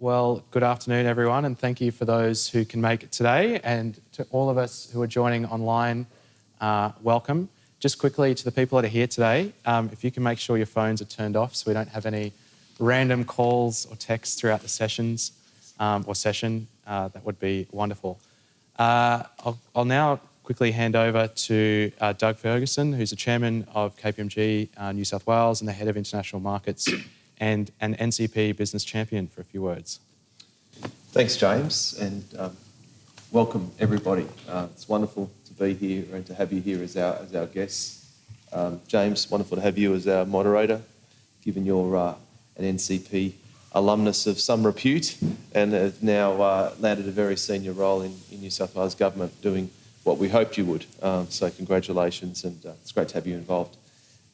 Well, good afternoon, everyone, and thank you for those who can make it today. And to all of us who are joining online, uh, welcome. Just quickly to the people that are here today, um, if you can make sure your phones are turned off so we don't have any random calls or texts throughout the sessions um, or session, uh, that would be wonderful. Uh, I'll, I'll, now quickly hand over to uh, Doug Ferguson, who's the chairman of KPMG uh, New South Wales and the head of international markets and an NCP business champion for a few words. Thanks, James, and um, welcome everybody. Uh, it's wonderful to be here and to have you here as our, as our guests. Um, James, wonderful to have you as our moderator, given you're uh, an NCP alumnus of some repute and have now uh, landed a very senior role in, in, New South Wales Government doing what we hoped you would. Um, so congratulations and uh, it's great to have you involved.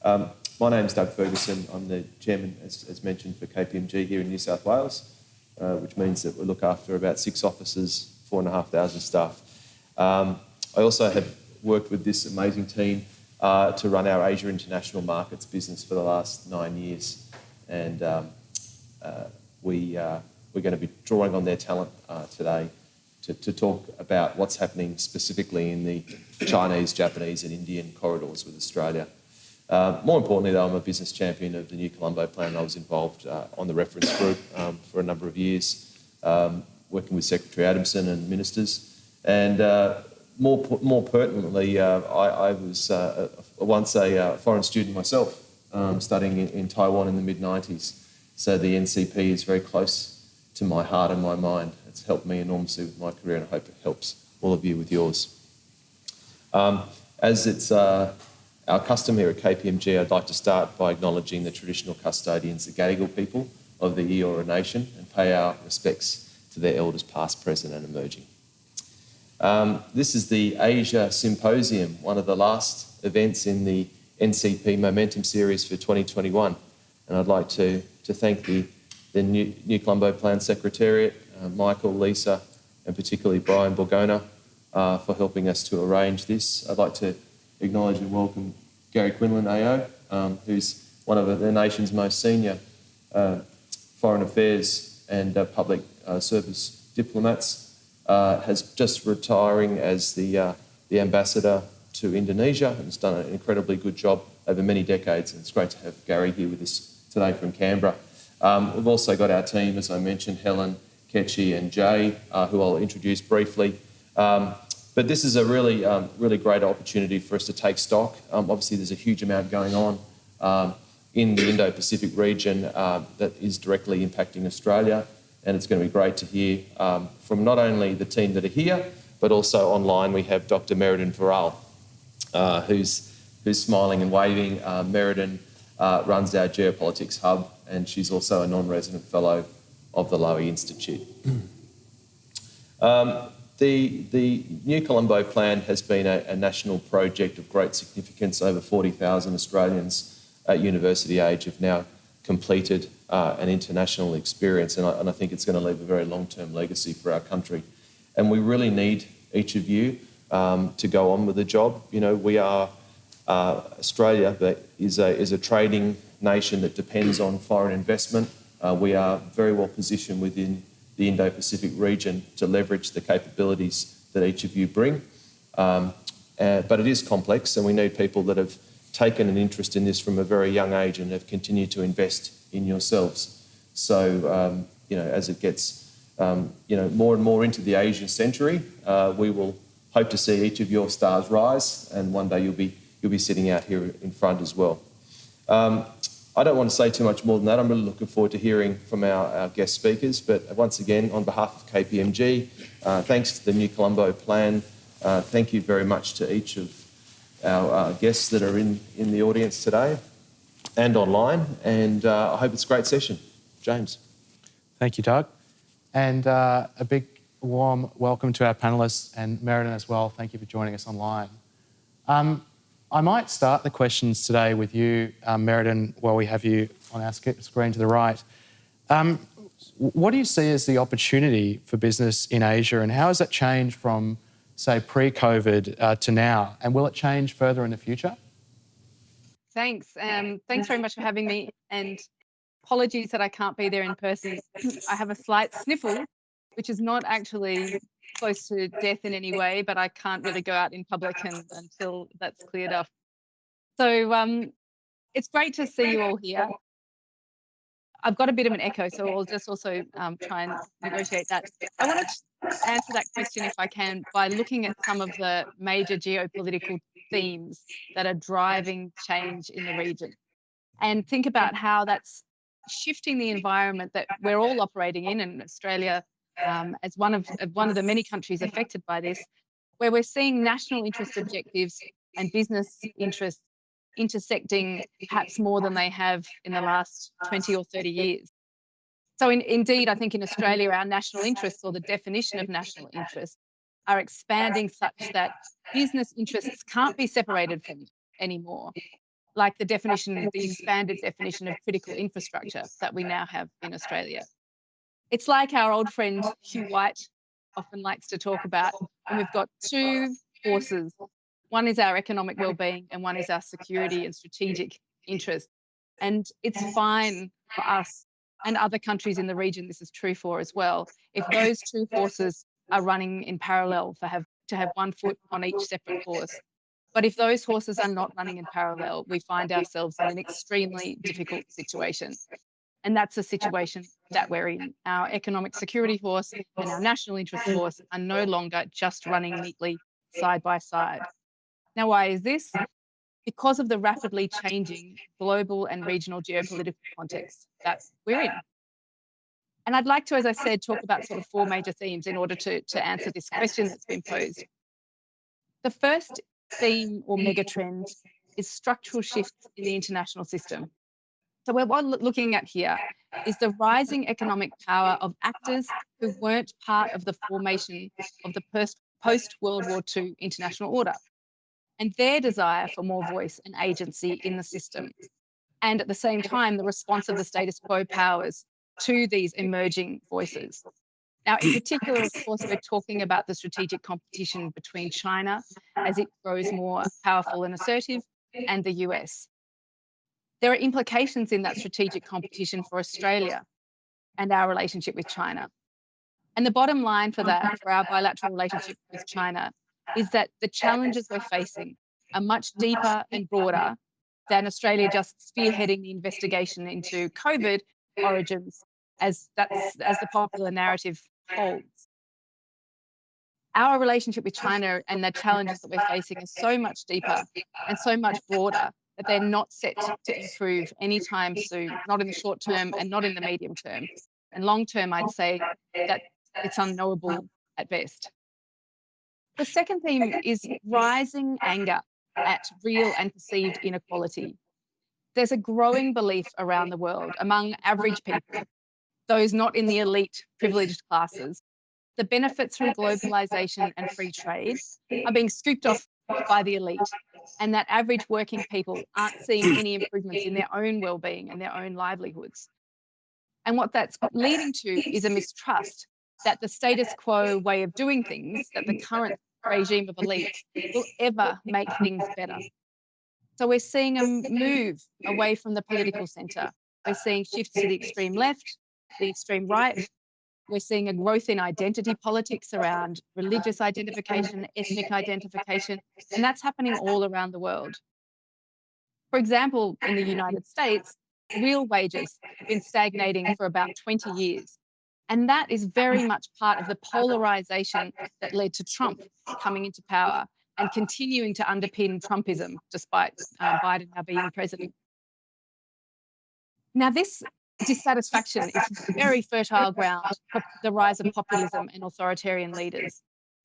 Um, my name is Doug Ferguson. I'm the chairman, as, as mentioned, for KPMG here in New South Wales, uh, which means that we look after about six offices, four and a half thousand staff. Um, I also have worked with this amazing team uh, to run our Asia International Markets business for the last nine years. And um, uh, we, uh, we're going to be drawing on their talent uh, today to, to talk about what's happening specifically in the Chinese, Japanese and Indian corridors with Australia. Uh, more importantly, though, I'm a business champion of the New Colombo Plan. I was involved uh, on the reference group um, for a number of years, um, working with Secretary Adamson and ministers. And uh, more, more pertinently, uh, I, I, was uh, once a uh, foreign student myself, um, studying in, in, Taiwan in the mid-90s. So the NCP is very close to my heart and my mind. It's helped me enormously with my career, and I hope it helps all of you with yours. Um, as it's our custom here at KPMG, I'd like to start by acknowledging the traditional custodians, the Gadigal people of the Eora Nation, and pay our respects to their elders past, present and emerging. Um, this is the Asia Symposium, one of the last events in the NCP Momentum Series for 2021. And I'd like to, to thank the, the New, New Colombo Plan Secretariat, uh, Michael, Lisa, and particularly Brian Borgona uh, for helping us to arrange this. I'd like to acknowledge and welcome Gary Quinlan AO, um, who's one of the nation's most senior uh, foreign affairs and uh, public uh, service diplomats, uh, has just retiring as the, uh, the ambassador to Indonesia and has done an incredibly good job over many decades. And it's great to have Gary here with us today from Canberra. Um, we've also got our team, as I mentioned, Helen, Ketchy and Jay, who I'll introduce briefly. Um, but this is a really, um, really great opportunity for us to take stock. Um, obviously, there's a huge amount going on um, in the Indo-Pacific region uh, that is directly impacting Australia. And it's going to be great to hear um, from not only the team that are here, but also online we have Dr. Merriden Varrall, uh, who's, who's smiling and waving. Uh, Merriden uh, runs our geopolitics hub, and she's also a non-resident fellow of the Lowy Institute. Um, the, the New Colombo Plan has been a, a national project of great significance. Over 40,000 Australians at university age have now completed uh, an international experience, and I, and I, think it's going to leave a very long-term legacy for our country. And we really need each of you um, to go on with the job. You know, we are uh, Australia that is a, is a trading nation that depends on foreign investment. Uh, we are very well positioned within the Indo-Pacific region to leverage the capabilities that each of you bring. Um, uh, but it is complex and we need people that have taken an interest in this from a very young age and have continued to invest in yourselves. So, um, you know, as it gets, um, you know, more and more into the Asian century, uh, we will hope to see each of your stars rise and one day you'll be, you'll be sitting out here in front as well. Um, I don't want to say too much more than that. I'm really looking forward to hearing from our, our guest speakers. But once again, on behalf of KPMG, uh, thanks to the New Colombo Plan, uh, thank you very much to each of our uh, guests that are in, in the audience today and online. And uh, I hope it's a great session. James. Thank you, Doug. And uh, a big warm welcome to our panellists and Merriden as well. Thank you for joining us online. Um, I might start the questions today with you, um, Merriden, while we have you on our screen to the right. Um, what do you see as the opportunity for business in Asia and how has that changed from, say, pre-COVID uh, to now? And will it change further in the future? Thanks. Um, thanks very much for having me. And apologies that I can't be there in person. I have a slight sniffle, which is not actually close to death in any way, but I can't really go out in public and, until that's cleared up. So um, it's great to see you all here. I've got a bit of an echo, so I'll just also um, try and negotiate that. I want to answer that question, if I can, by looking at some of the major geopolitical themes that are driving change in the region and think about how that's shifting the environment that we're all operating in, and Australia um, as one of one of the many countries affected by this, where we're seeing national interest objectives and business interests intersecting perhaps more than they have in the last 20 or 30 years. So in, indeed, I think in Australia, our national interests or the definition of national interest are expanding such that business interests can't be separated from anymore, like the definition, the expanded definition of critical infrastructure that we now have in Australia. It's like our old friend Hugh White often likes to talk about, and we've got two forces one is our economic well-being and one is our security and strategic interest. And it's fine for us and other countries in the region, this is true for as well, if those two forces are running in parallel for have to have one foot on each separate horse. But if those horses are not running in parallel, we find ourselves in an extremely difficult situation. And that's a situation that we're in. Our economic security force and our national interest mm. force are no longer just running neatly side by side. Now, why is this? Because of the rapidly changing global and regional geopolitical context that we're in. And I'd like to, as I said, talk about sort of four major themes in order to, to answer this question that's been posed. The first theme or megatrend is structural shifts in the international system. So what we're looking at here is the rising economic power of actors who weren't part of the formation of the post-World War II international order and their desire for more voice and agency in the system. And at the same time, the response of the status quo powers to these emerging voices. Now, in particular, of course, we're talking about the strategic competition between China as it grows more powerful and assertive, and the US. There are implications in that strategic competition for Australia and our relationship with China. And the bottom line for that, for our bilateral relationship with China, is that the challenges we're facing are much deeper and broader than Australia just spearheading the investigation into COVID origins, as that's as the popular narrative holds. Our relationship with China and the challenges that we're facing is so much deeper and so much broader that they're not set to improve anytime soon, not in the short term and not in the medium term. And long term, I'd say that it's unknowable at best. The second theme is rising anger at real and perceived inequality. There's a growing belief around the world among average people, those not in the elite privileged classes, the benefits from globalization and free trade are being scooped off by the elite, and that average working people aren't seeing any improvements in their own well-being and their own livelihoods. And what that's leading to is a mistrust that the status quo way of doing things, that the current regime of elites will ever make things better. So we're seeing a move away from the political centre. We're seeing shifts to the extreme left, the extreme right. We're seeing a growth in identity politics around religious identification, ethnic identification, and that's happening all around the world. For example, in the United States, real wages have been stagnating for about 20 years. And that is very much part of the polarization that led to Trump coming into power and continuing to underpin Trumpism despite uh, Biden now being president. Now, this dissatisfaction is very fertile ground for the rise of populism and authoritarian leaders.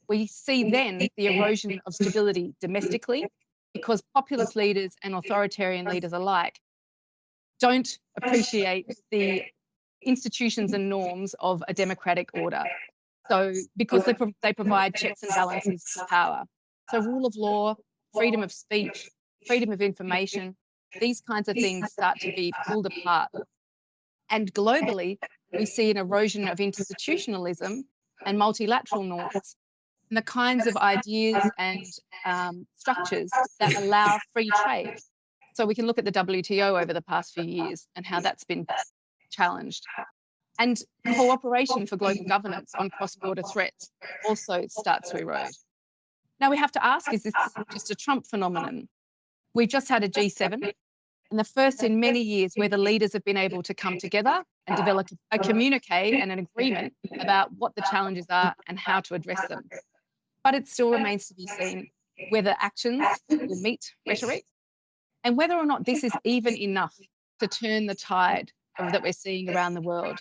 We see then the erosion of stability domestically because populist leaders and authoritarian leaders alike don't appreciate the institutions and norms of a democratic order. So because they, pro they provide checks and balances to power. So rule of law, freedom of speech, freedom of information, these kinds of things start to be pulled apart. And globally, we see an erosion of institutionalism and multilateral norms and the kinds of ideas and um, structures that allow free trade. So we can look at the WTO over the past few years and how that's been challenged. And cooperation for global governance on cross-border threats also starts to erode. Now we have to ask, is this just a Trump phenomenon? We've just had a G7 and the first in many years where the leaders have been able to come together and develop a communique and an agreement about what the challenges are and how to address them. But it still remains to be seen whether actions will meet rhetoric and whether or not this is even enough to turn the tide that we're seeing around the world.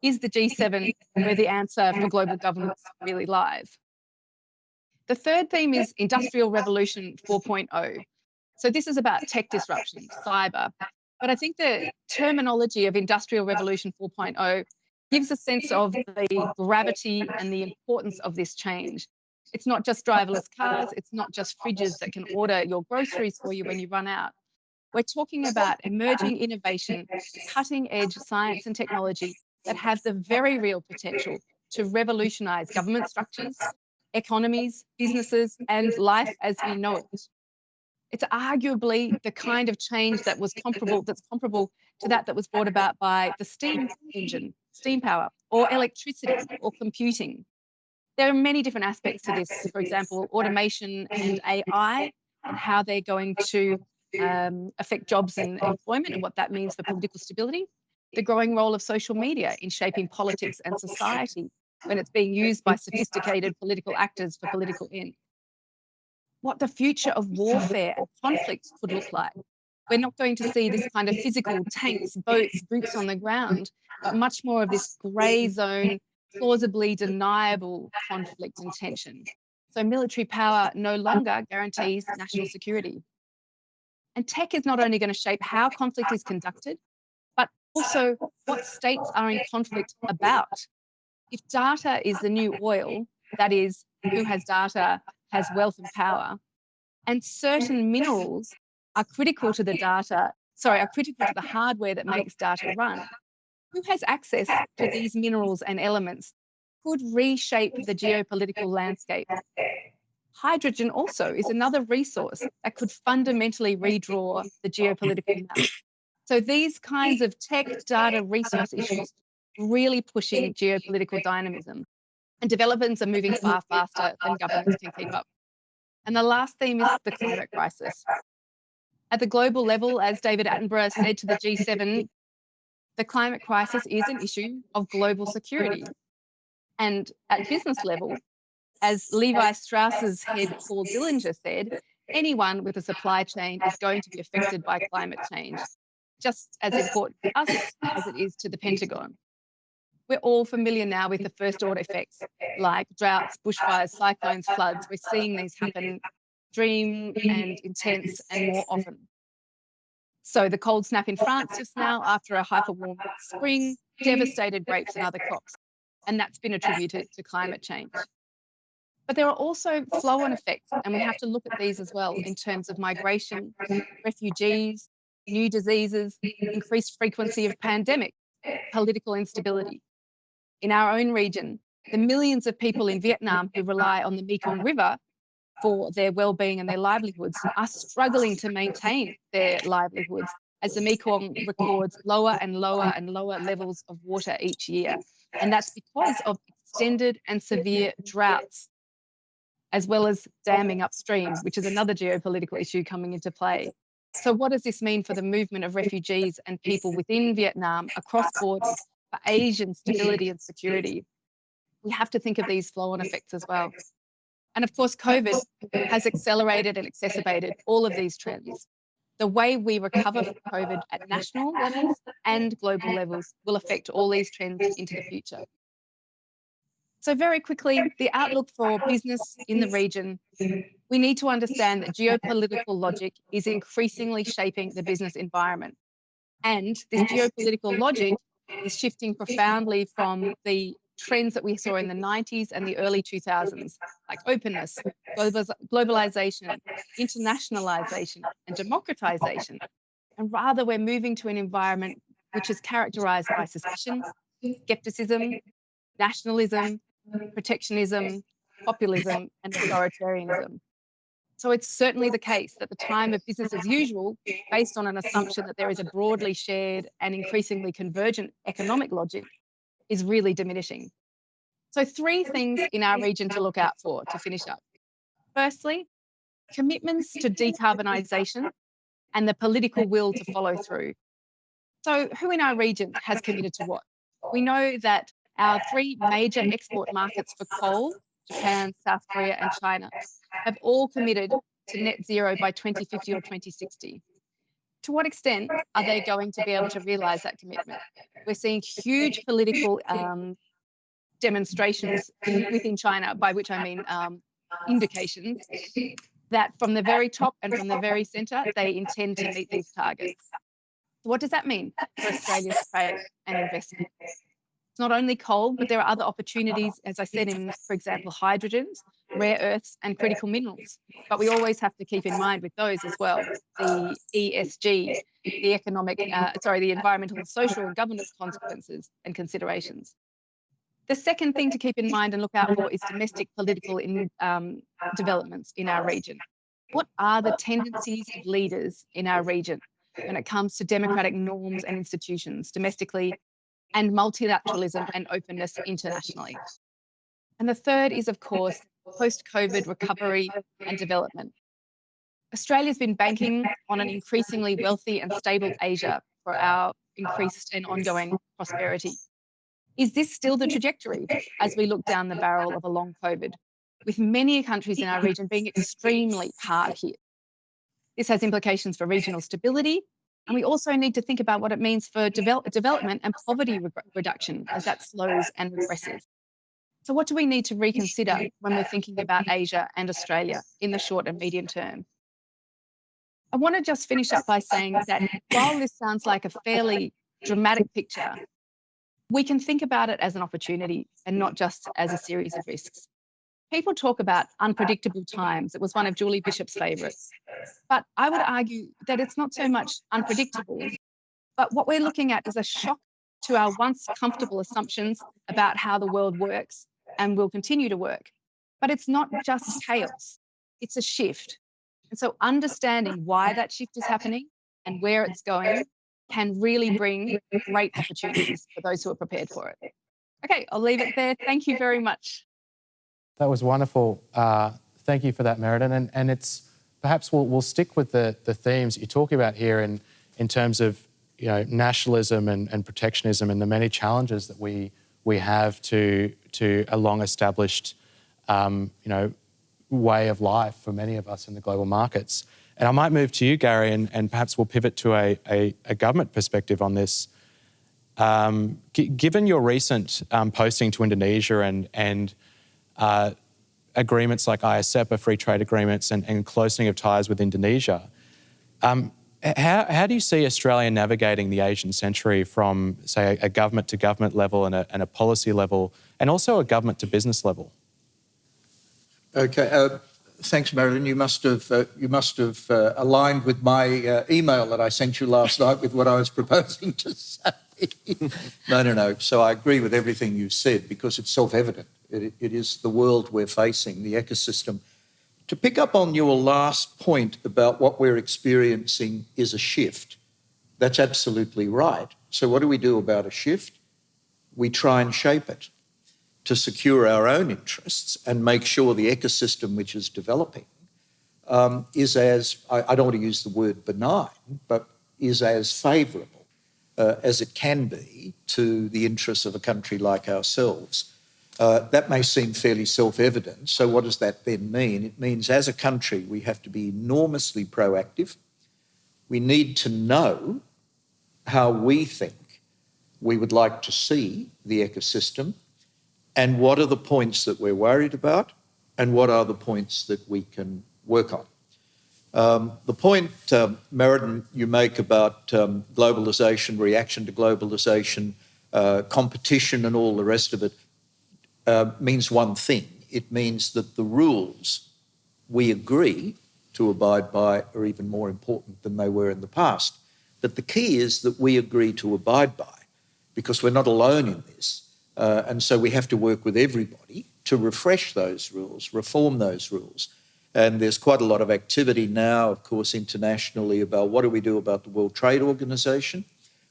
Is the G7 where the answer for global governance really lies? The third theme is Industrial Revolution 4.0. So this is about tech disruption, cyber. But I think the terminology of Industrial Revolution 4.0 gives a sense of the gravity and the importance of this change. It's not just driverless cars, it's not just fridges that can order your groceries for you when you run out. We're talking about emerging innovation, cutting edge science and technology that have the very real potential to revolutionize government structures, economies, businesses, and life as we know it. It's arguably the kind of change that was comparable, that's comparable to that that was brought about by the steam engine, steam power, or electricity, or computing. There are many different aspects to this. For example, automation and AI, and how they're going to um, affect jobs and employment, and what that means for political stability. The growing role of social media in shaping politics and society, when it's being used by sophisticated political actors for political ends. What the future of warfare and conflict could look like. We're not going to see this kind of physical tanks, boats, boots on the ground, but much more of this grey zone, plausibly deniable conflict and tension. So military power no longer guarantees national security. And tech is not only going to shape how conflict is conducted, but also what states are in conflict about if data is the new oil, that is, who has data has wealth and power, and certain minerals are critical to the data, sorry, are critical to the hardware that makes data run, who has access to these minerals and elements could reshape the geopolitical landscape. Hydrogen also is another resource that could fundamentally redraw the geopolitical map. So these kinds of tech data resource issues really pushing geopolitical dynamism. And developments are moving far faster than governments can keep up. And the last theme is the climate crisis. At the global level, as David Attenborough said to the G7, the climate crisis is an issue of global security. And at business level, as Levi Strauss's head Paul Dillinger said, anyone with a supply chain is going to be affected by climate change, just as important to us as it is to the Pentagon. We're all familiar now with the first order effects like droughts, bushfires, cyclones, floods. We're seeing these happen extreme and intense and more often. So the cold snap in France just now after a hyper warm spring devastated grapes and other crops. And that's been attributed to climate change. But there are also flow on effects, and we have to look at these as well in terms of migration, refugees, new diseases, increased frequency of pandemic, political instability in our own region, the millions of people in Vietnam who rely on the Mekong River for their well-being and their livelihoods are struggling to maintain their livelihoods as the Mekong records lower and lower and lower levels of water each year. And that's because of extended and severe droughts, as well as damming upstream, which is another geopolitical issue coming into play. So what does this mean for the movement of refugees and people within Vietnam across borders for Asian stability and security, we have to think of these flow-on effects as well. And of course, COVID has accelerated and exacerbated all of these trends. The way we recover from COVID at national levels and global levels will affect all these trends into the future. So very quickly, the outlook for business in the region, we need to understand that geopolitical logic is increasingly shaping the business environment. And this geopolitical logic is shifting profoundly from the trends that we saw in the 90s and the early 2000s, like openness, globalization, internationalization, and democratization. And rather, we're moving to an environment which is characterized by suspicion, skepticism, nationalism, protectionism, populism, and authoritarianism. So it's certainly the case that the time of business as usual, based on an assumption that there is a broadly shared and increasingly convergent economic logic, is really diminishing. So, three things in our region to look out for to finish up. Firstly, commitments to decarbonisation and the political will to follow through. So, who in our region has committed to what? We know that our three major export markets for coal, Japan, South Korea, and China, have all committed to net zero by 2050 or 2060. To what extent are they going to be able to realise that commitment? We're seeing huge political um, demonstrations within China, by which I mean um, indications that from the very top and from the very centre, they intend to meet these targets. What does that mean for Australia's trade and investment? It's not only coal, but there are other opportunities, as I said, in, for example, hydrogens, rare earths, and critical minerals. But we always have to keep in mind with those as well the ESG, the economic, uh, sorry, the environmental, social, and governance consequences and considerations. The second thing to keep in mind and look out for is domestic political in, um, developments in our region. What are the tendencies of leaders in our region when it comes to democratic norms and institutions domestically and multilateralism and openness internationally? And the third is, of course, post COVID recovery and development. Australia's been banking on an increasingly wealthy and stable Asia for our increased and ongoing prosperity. Is this still the trajectory as we look down the barrel of a long COVID, with many countries in our region being extremely hard hit? This has implications for regional stability, and we also need to think about what it means for develop, development and poverty re reduction as that slows and regresses. So, what do we need to reconsider when we're thinking about Asia and Australia in the short and medium term? I want to just finish up by saying that while this sounds like a fairly dramatic picture, we can think about it as an opportunity and not just as a series of risks. People talk about unpredictable times. It was one of Julie Bishop's favourites. But I would argue that it's not so much unpredictable, but what we're looking at is a shock to our once comfortable assumptions about how the world works and will continue to work. But it's not just chaos, it's a shift. And so understanding why that shift is happening and where it's going can really bring great opportunities for those who are prepared for it. Okay, I'll leave it there. Thank you very much. That was wonderful. Uh, thank you for that, Merriden. And, and it's perhaps we'll, we'll stick with the, the themes you're talking about here in, in terms of you know, nationalism and, and protectionism and the many challenges that we, we have to, to a long established um, you know, way of life for many of us in the global markets. And I might move to you, Gary, and, and perhaps we'll pivot to a, a, a government perspective on this. Um, given your recent um, posting to Indonesia and, and uh, agreements like ISEPA, free trade agreements, and, and closing of ties with Indonesia, um, how, how, do you see Australia navigating the Asian century from, say, a, government to government level and a, and a, policy level, and also a government to business level? Okay. Uh, thanks, Marilyn. You must have uh, you must have uh, aligned with my uh, email that I sent you last night with what I was proposing to say. no, no, no. So I agree with everything you said because it's self-evident. It, it is the world we're facing, the ecosystem. To pick up on your last point about what we're experiencing is a shift. That's absolutely right. So what do we do about a shift? We try and shape it to secure our own interests and make sure the ecosystem which is developing um, is as, I, I, don't want to use the word benign, but is as favourable uh, as it can be to the interests of a country like ourselves. Uh, that may seem fairly self evident. So, what does that then mean? It means as a country, we have to be enormously proactive. We need to know how we think we would like to see the ecosystem and what are the points that we're worried about, and what are the points that we can work on. Um, the point, um, Merriden, you make about um, globalisation, reaction to globalisation, uh, competition, and all the rest of it uh, means one thing. It means that the rules we agree to abide by are even more important than they were in the past. But the key is that we agree to abide by because we're not alone in this. Uh, and so we have to work with everybody to refresh those rules, reform those rules. And there's quite a lot of activity now, of course, internationally about what do we do about the World Trade Organization,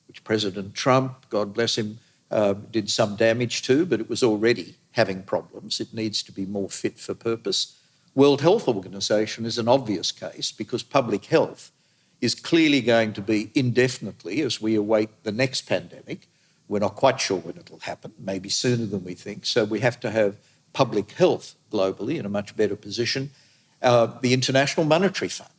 which President Trump, God bless him, uh, did some damage to, but it was already having problems. It needs to be more fit for purpose. World Health Organization is an obvious case because public health is clearly going to be indefinitely as we await the next pandemic. We're not quite sure when it'll happen, maybe sooner than we think. So we have to have public health globally in a much better position. Uh, the International Monetary Fund,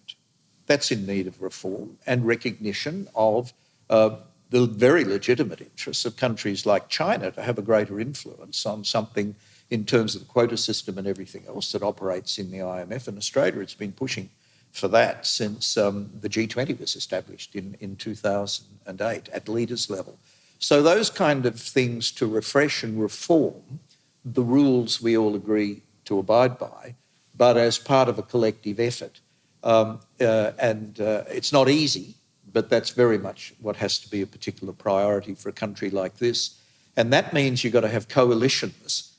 that's in need of reform and recognition of uh, the very legitimate interests of countries like China to have a greater influence on something in terms of the quota system and everything else that operates in the IMF. And Australia, it's been pushing for that since um, the G20 was established in, in 2008 at leaders level. So those kind of things to refresh and reform the rules we all agree to abide by, but as part of a collective effort. Um, uh, and uh, it's not easy, but that's very much what has to be a particular priority for a country like this. And that means you've got to have coalitions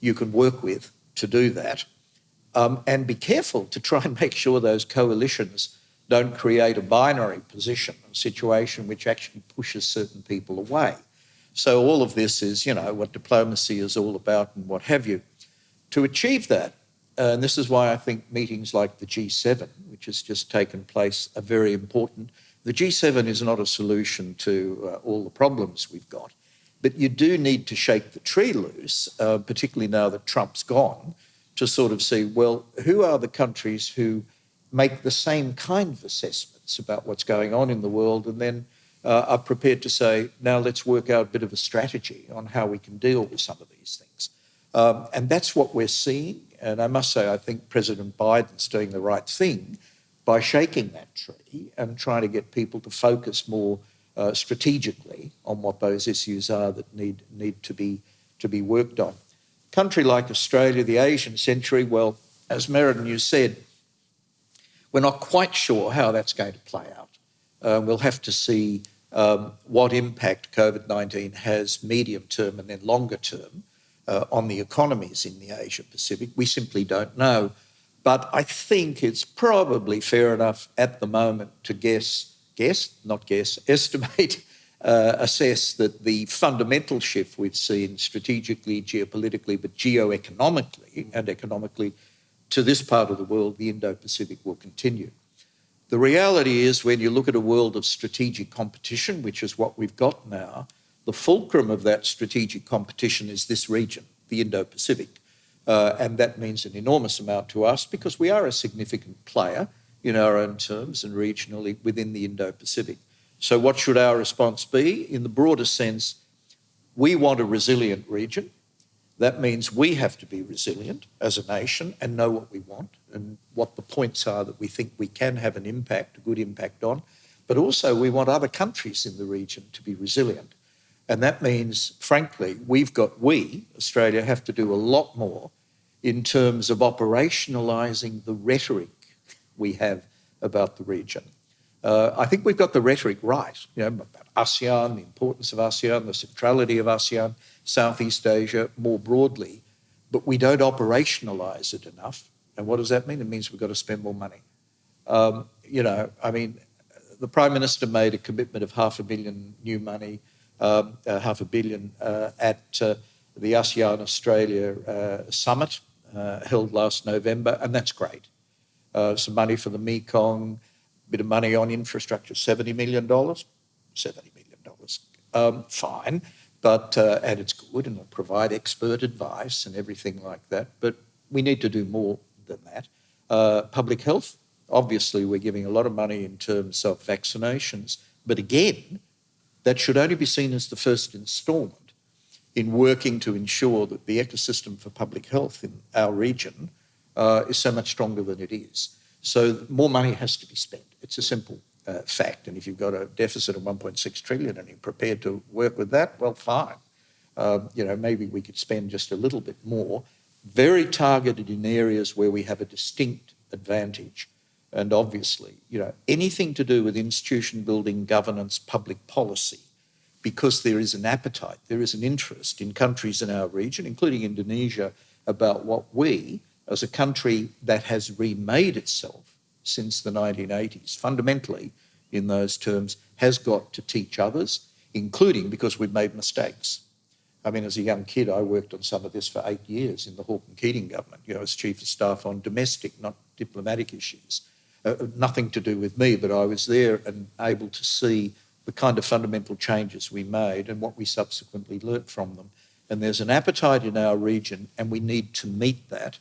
you can work with to do that um, and be careful to try and make sure those coalitions don't create a binary position, a situation which actually pushes certain people away. So all of this is, you know, what diplomacy is all about and what have you. To achieve that, uh, and this is why I think meetings like the G7, which has just taken place, are very important. The G7 is not a solution to uh, all the problems we've got, but you do need to shake the tree loose, uh, particularly now that Trump's gone, to sort of see, well, who are the countries who make the same kind of assessments about what's going on in the world and then uh, are prepared to say, now let's work out a bit of a strategy on how we can deal with some of these things. Um, and that's what we're seeing. And I must say, I think President Biden's doing the right thing by shaking that tree and trying to get people to focus more uh, strategically on what those issues are that need, need to, be, to be worked on country like Australia, the Asian century, well, as Merriden, you said, we're not quite sure how that's going to play out. Uh, we'll have to see um, what impact COVID 19 has medium term and then longer term uh, on the economies in the Asia Pacific. We simply don't know. But I think it's probably fair enough at the moment to guess, guess, not guess, estimate uh, assess that the fundamental shift we've seen strategically, geopolitically, but geoeconomically and economically to this part of the world, the Indo Pacific, will continue. The reality is, when you look at a world of strategic competition, which is what we've got now, the fulcrum of that strategic competition is this region, the Indo Pacific. Uh, and that means an enormous amount to us because we are a significant player in our own terms and regionally within the Indo Pacific. So, what should our response be? In the broader sense, we want a resilient region. That means we have to be resilient as a nation and know what we want and what the points are that we think we can have an impact, a good impact on. But also, we want other countries in the region to be resilient. And that means, frankly, we've got, we, Australia, have to do a lot more in terms of operationalising the rhetoric we have about the region. Uh, I think we've got the rhetoric right, you know, about ASEAN, the importance of ASEAN, the centrality of ASEAN, Southeast Asia more broadly, but we don't operationalise it enough. And what does that mean? It means we've got to spend more money. Um, you know, I mean, the Prime Minister made a commitment of half a billion new money, um, uh, half a billion uh, at uh, the ASEAN Australia uh, summit uh, held last November, and that's great. some money for the Mekong, bit of money on infrastructure, $70 million, $70 million, um, fine, but, uh, and it's good and it'll provide expert advice and everything like that, but we need to do more than that. Uh, public health, obviously we're giving a lot of money in terms of vaccinations, but again, that should only be seen as the first instalment in working to ensure that the ecosystem for public health in our region uh, is so much stronger than it is. So more money has to be spent. It's a simple uh, fact. And if you've got a deficit of 1.6 trillion and you're prepared to work with that, well, fine. Uh, you know, maybe we could spend just a little bit more, very targeted in areas where we have a distinct advantage. And obviously, you know, anything to do with institution building, governance, public policy, because there is an appetite, there is an interest in countries in our region, including Indonesia, about what we as a country that has remade itself since the 1980s, fundamentally in those terms, has got to teach others, including because we've made mistakes. I mean, as a young kid, I worked on some of this for eight years in the Hawke and Keating government, you know, as chief of staff on domestic, not diplomatic issues. Uh, nothing to do with me, but I was there and able to see the kind of fundamental changes we made and what we subsequently learnt from them. And there's an appetite in our region, and we need to meet that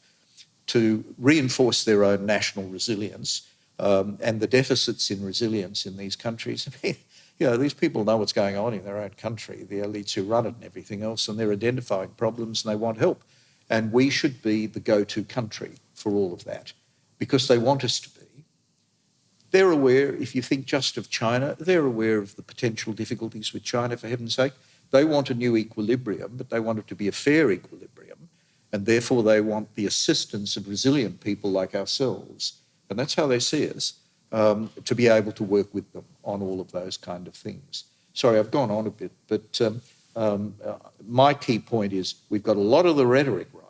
to reinforce their own national resilience um, and the deficits in resilience in these countries. I mean, you know, these people know what's going on in their own country, the elites who run it and everything else, and they're identifying problems and they want help. And we should be the go to country for all of that because they want us to be. They're aware, if you think just of China, they're aware of the potential difficulties with China, for heaven's sake. They want a new equilibrium, but they want it to be a fair equilibrium. And therefore, they want the assistance of resilient people like ourselves. And that's how they see us um, to be able to work with them on all of those kind of things. Sorry, I've gone on a bit, but um, um, uh, my key point is we've got a lot of the rhetoric right,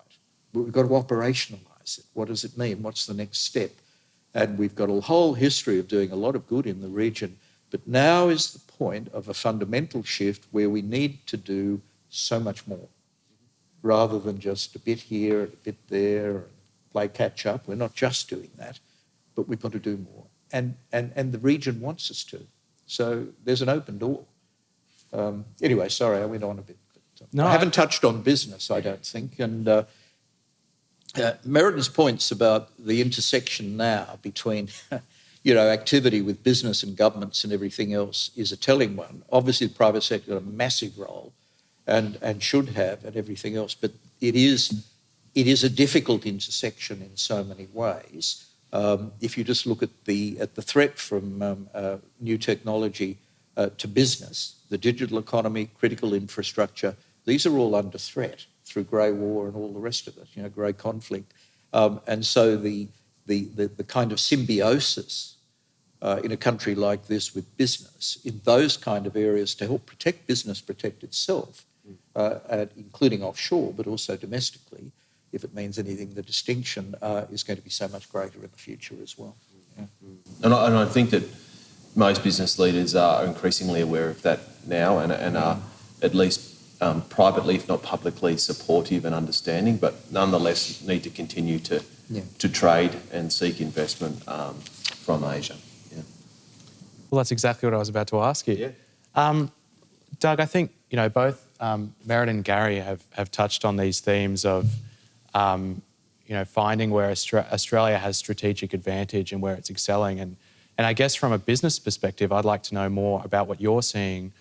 but we've got to operationalise it. What does it mean? What's the next step? And we've got a whole history of doing a lot of good in the region. But now is the point of a fundamental shift where we need to do so much more rather than just a bit here, and a bit there, and play catch up. We're not just doing that, but we've got to do more. And, and, and the region wants us to. So there's an open door. Um, anyway, sorry, I went on a bit. Uh, no, I haven't I... touched on business, I don't think. And uh, uh, Merriden's points about the intersection now between, you know, activity with business and governments and everything else is a telling one. Obviously, the private sector has a massive role, and and should have, and everything else. But it is it is a difficult intersection in so many ways. Um, if you just look at the at the threat from um, uh, new technology uh, to business, the digital economy, critical infrastructure, these are all under threat through grey war and all the rest of it, you know, grey conflict. Um, and so the, the, the, the, kind of symbiosis uh, in a country like this with business in those kind of areas to help protect business, protect itself, uh, at, including offshore, but also domestically, if it means anything, the distinction uh, is going to be so much greater in the future as well. Yeah. And, I, and I think that most business leaders are increasingly aware of that now and, and are at least um, privately, if not publicly, supportive and understanding, but nonetheless need to continue to yeah. to trade and seek investment um, from Asia. Yeah. Well, that's exactly what I was about to ask you. Yeah. Um, Doug, I think you know both um, Merriden and Gary have have touched on these themes of um, you know finding where Austra- Australia has strategic advantage and where it's excelling, and and I guess from a business perspective, I'd like to know more about what you're seeing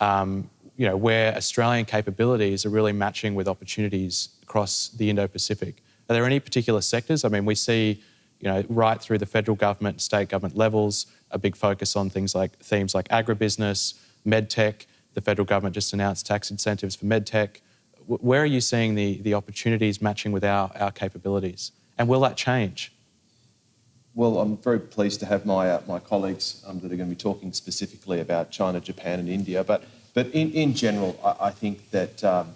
um, you know, where Australian capabilities are really matching with opportunities across the Indo-Pacific. Are there any particular sectors? I mean, we see, you know, right through the federal government, state government levels, a big focus on things like themes like agribusiness, medtech. The federal government just announced tax incentives for medtech. Where are you seeing the, the opportunities matching with our, our capabilities? And will that change? Well, I'm very pleased to have my, uh, my colleagues um, that are going to be talking specifically about China, Japan, and India. But but in, in general, I, I think that um,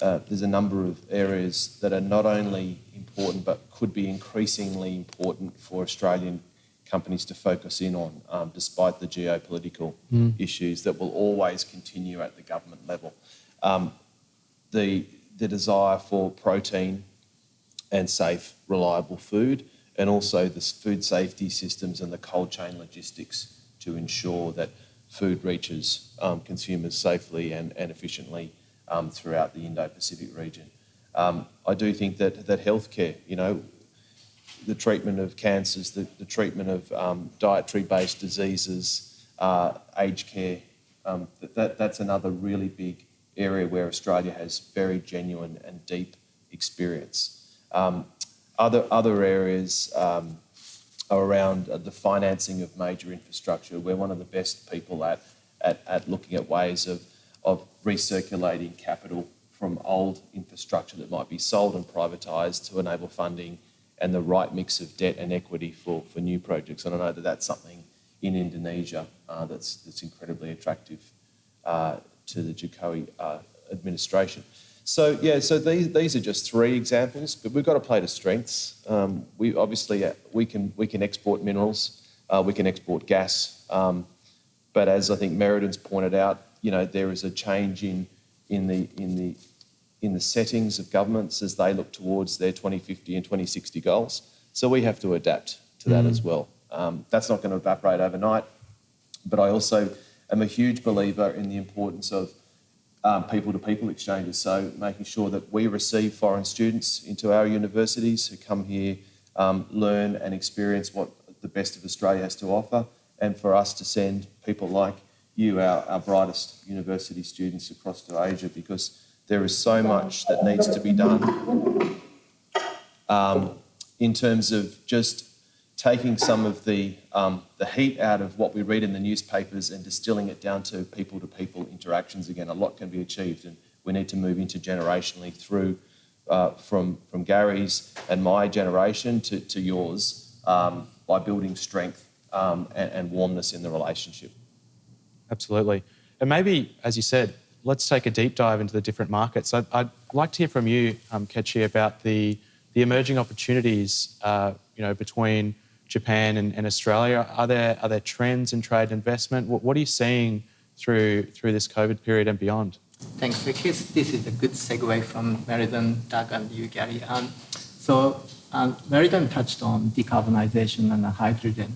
uh, there's a number of areas that are not only important but could be increasingly important for Australian companies to focus in on, um, despite the geopolitical mm. issues that will always continue at the government level. Um, the, the desire for protein and safe, reliable food, and also the food safety systems and the cold chain logistics to ensure that food reaches um, consumers safely and, and efficiently um, throughout the Indo-Pacific region. Um, I do think that, that healthcare, you know, the treatment of cancers, the, the treatment of um, dietary-based diseases, uh, aged care, um, that, that, that's another really big area where Australia has very genuine and deep experience. Um, other, other areas, around uh, the financing of major infrastructure. We're one of the best people at, at, at looking at ways of, of recirculating capital from old infrastructure that might be sold and privatised to enable funding and the right mix of debt and equity for, for new projects. And I know that that's something in Indonesia uh, that's, that's incredibly attractive uh, to the Jokowi uh, administration. So yeah, so these, these are just three examples, but we've got to play to strengths. Um, we obviously uh, we can we can export minerals, uh, we can export gas, um, but as I think Merriden's pointed out, you know there is a change in in the in the in the settings of governments as they look towards their 2050 and 2060 goals. So we have to adapt to that mm. as well. Um, that's not going to evaporate overnight, but I also am a huge believer in the importance of people to people exchanges. So, making sure that we receive foreign students into our universities who come here, um, learn and experience what the best of Australia has to offer, and for us to send people like you, our, our brightest university students, across to Asia because there is so much that needs to be done um, in terms of just taking some of the, um, the heat out of what we read in the newspapers and distilling it down to people to people interactions again. A lot can be achieved, and we need to move intergenerationally through uh, from, from Gary's and my generation to, to yours um, by building strength um, and, and warmness in the relationship. Absolutely. And maybe, as you said, let's take a deep dive into the different markets. I'd, I'd like to hear from you, um, Kechi, about the, the emerging opportunities uh, you know, between Japan and, and, Australia? Are there are there trends in trade investment? What, what, are you seeing through through this COVID period and beyond? Thanks, Rickis. This is a good segue from Merriden, Doug, and you, Gary. Um, so um, Merriden touched on decarbonization and hydrogen.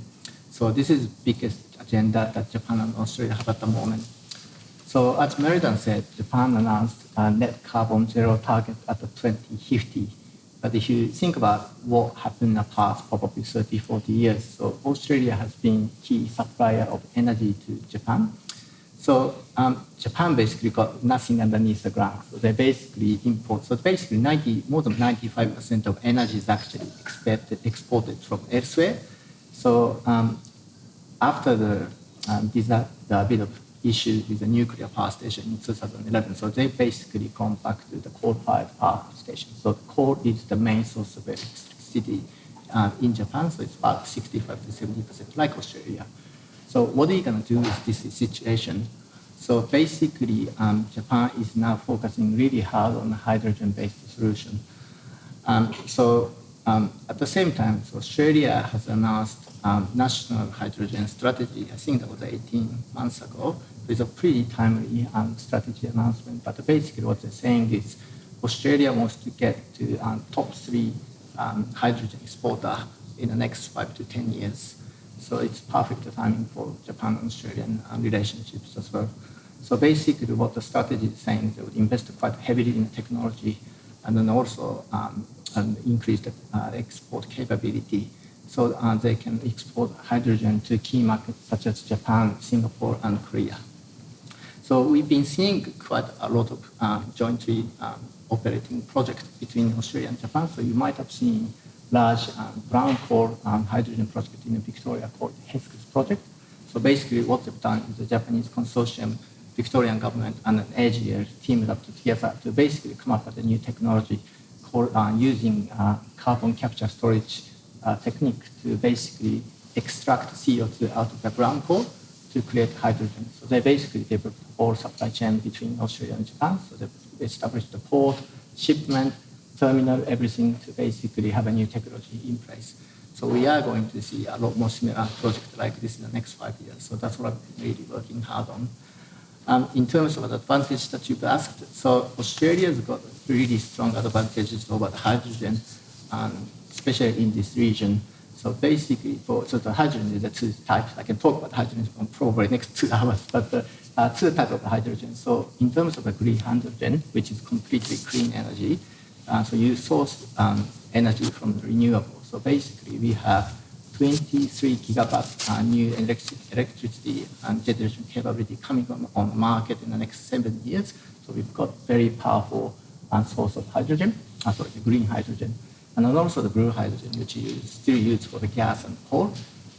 So this is the biggest agenda that Japan and Australia have at the moment. So as Merriden said, Japan announced a net carbon zero target at the 2050 but if you think about what happened in the past, probably 30, 40 years, so Australia has been key supplier of energy to Japan. So um, Japan basically got nothing underneath the ground. So they basically import. So basically 90, more than 95% of energy is actually expected, exported from elsewhere. So um, after the, um, the bit of issue with the nuclear power station in 2011. So they basically come back to the coal-fired power station. So coal is the main source of electricity uh, in Japan. So it's about 65 to 70 percent, like Australia. So what are you going to do with this situation? So basically, um, Japan is now focusing really hard on hydrogen-based solution. Um, so um, at the same time, so Australia has announced um, national hydrogen strategy. I think that was 18 months ago. It's a pretty timely um, strategy announcement. But basically, what they're saying is Australia wants to get to um, top three um, hydrogen exporter in the next five to 10 years. So it's perfect timing for Japan and Australian um, relationships as well. So basically, what the strategy is saying is they would invest quite heavily in technology and then also um, increase the uh, export capability so uh, they can export hydrogen to key markets such as Japan, Singapore, and Korea. So we've been seeing quite a lot of uh, jointly um, operating projects between Australia and Japan. So you might have seen large um, brown core um, hydrogen project in Victoria called HESCS project. So basically what they've done is the Japanese consortium, Victorian government, and an AGL teamed up together to basically come up with a new technology called uh, using uh, carbon capture storage uh, technique to basically extract CO2 out of the brown core to create hydrogen. So they basically developed a whole supply chain between Australia and Japan. So they established the port, shipment, terminal, everything to basically have a new technology in place. So we are going to see a lot more similar projects like this in the next five years. So that's what I'm really working hard on. Um, in terms of the advantage that you've asked, so Australia's got really strong advantages over the hydrogen. Um, especially in this region. So basically, for so the hydrogen is the two types. I can talk about hydrogen probably next two hours, but the uh, two types of hydrogen. So in terms of the green hydrogen, which is completely clean energy, uh, so you source um, energy from renewable. So basically, we have 23 gigawatt uh, new electric, electricity and generation capability coming on, on the market in the next seven years. So we've got very powerful uh, source of hydrogen, uh, sorry, green hydrogen and also the blue hydrogen, which is still used for the gas and coal.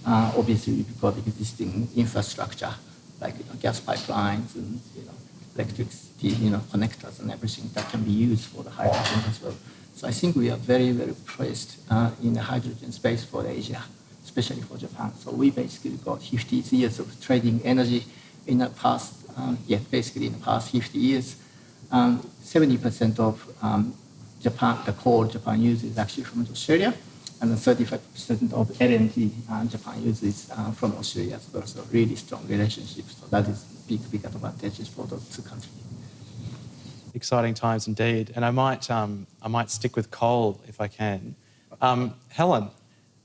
Uh, obviously, we've got existing infrastructure like you know, gas pipelines and you know, electricity, you know, connectors and everything that can be used for the hydrogen as well. So I think we are very, very placed uh, in the hydrogen space for Asia, especially for Japan. So we basically got 50 years of trading energy in the past, um, yeah, basically in the past 50 years. um, 70% of um, Japan, the coal Japan uses is actually from Australia, and 35% of LNG uh, Japan uses uh, from Australia as well. So really strong relationship. So that is big, big advantages for those two countries. Exciting times indeed. And I might, um, I might stick with coal if I can. Um, Helen,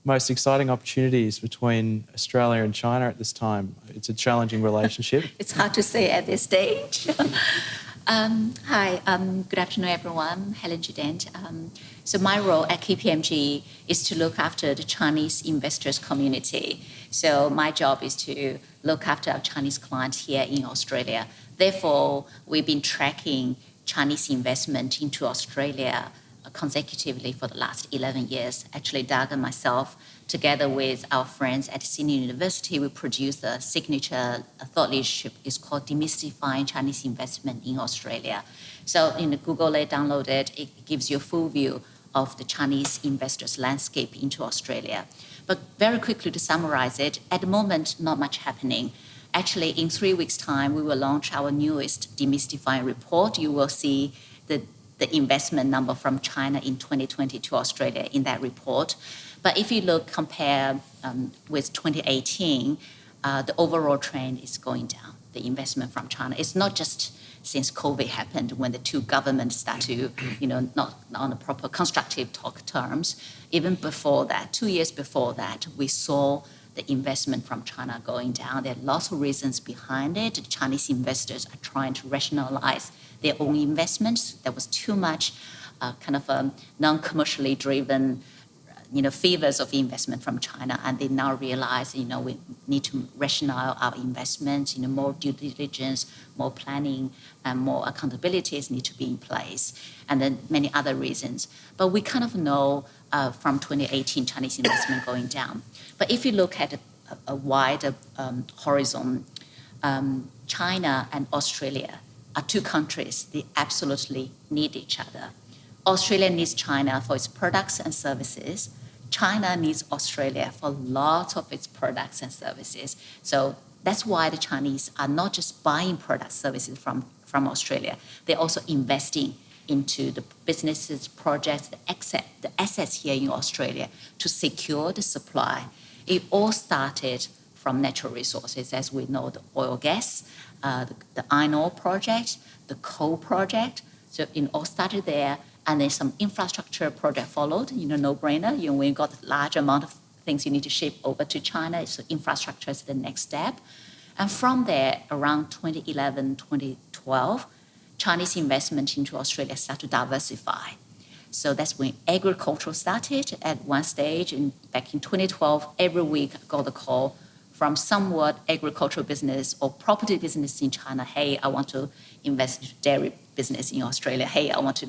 most exciting opportunities between Australia and China at this time? It's a challenging relationship. it's hard to say at this stage. um, hi, um, good afternoon, everyone. Helen Judent. Um, so my role at KPMG is to look after the Chinese investors community. So my job is to look after our Chinese clients here in Australia. Therefore, we've been tracking Chinese investment into Australia consecutively for the last 11 years. Actually, Doug and myself, together with our friends at Sydney University, we produced a signature thought leadership. It's called Demystifying Chinese Investment in Australia. So in the Google it, download it, it gives you a full view of the Chinese investors landscape into Australia. But very quickly to summarize it, at the moment, not much happening. Actually, in three weeks' time, we will launch our newest demystifying report. You will see the the investment number from China in 2020 to Australia in that report. But if you look, compare um, with 2018, uh, the overall trend is going down, the investment from China. It's not just since COVID happened when the two governments start to, you know, not, on the proper constructive talk terms. Even before that, two years before that, we saw the investment from China going down. There are lots of reasons behind it. Chinese investors are trying to rationalize their own investments. There was too much uh, kind of a non-commercially driven you know, favors of investment from China, and they now realize, you know, we need to rationalize our investments, you know, more due diligence, more planning, and more accountabilities need to be in place, and then many other reasons. But we kind of know uh, from 2018 Chinese investment going down. But if you look at a, a wider um, horizon, um, China and Australia are two countries that absolutely need each other. Australia needs China for its products and services. China needs Australia for lots of its products and services. So that's why the Chinese are not just buying products services from, from Australia, they're also investing into the businesses, projects, the, asset, the assets here in Australia to secure the supply. It all started from natural resources, as we know, the oil gas, uh, the, the iron ore project, the coal project. So it all started there, and then some infrastructure project followed. You know, no-brainer. You know, when you got a large amount of things you need to ship over to China, so infrastructure is the next step. And from there, around 2011, 2012, Chinese investment into Australia started to diversify. So that's when agriculture started at one stage. And back in 2012, every week I got a call from somewhat agricultural business or property business in China. Hey, I want to invest in dairy business in Australia. Hey, I want to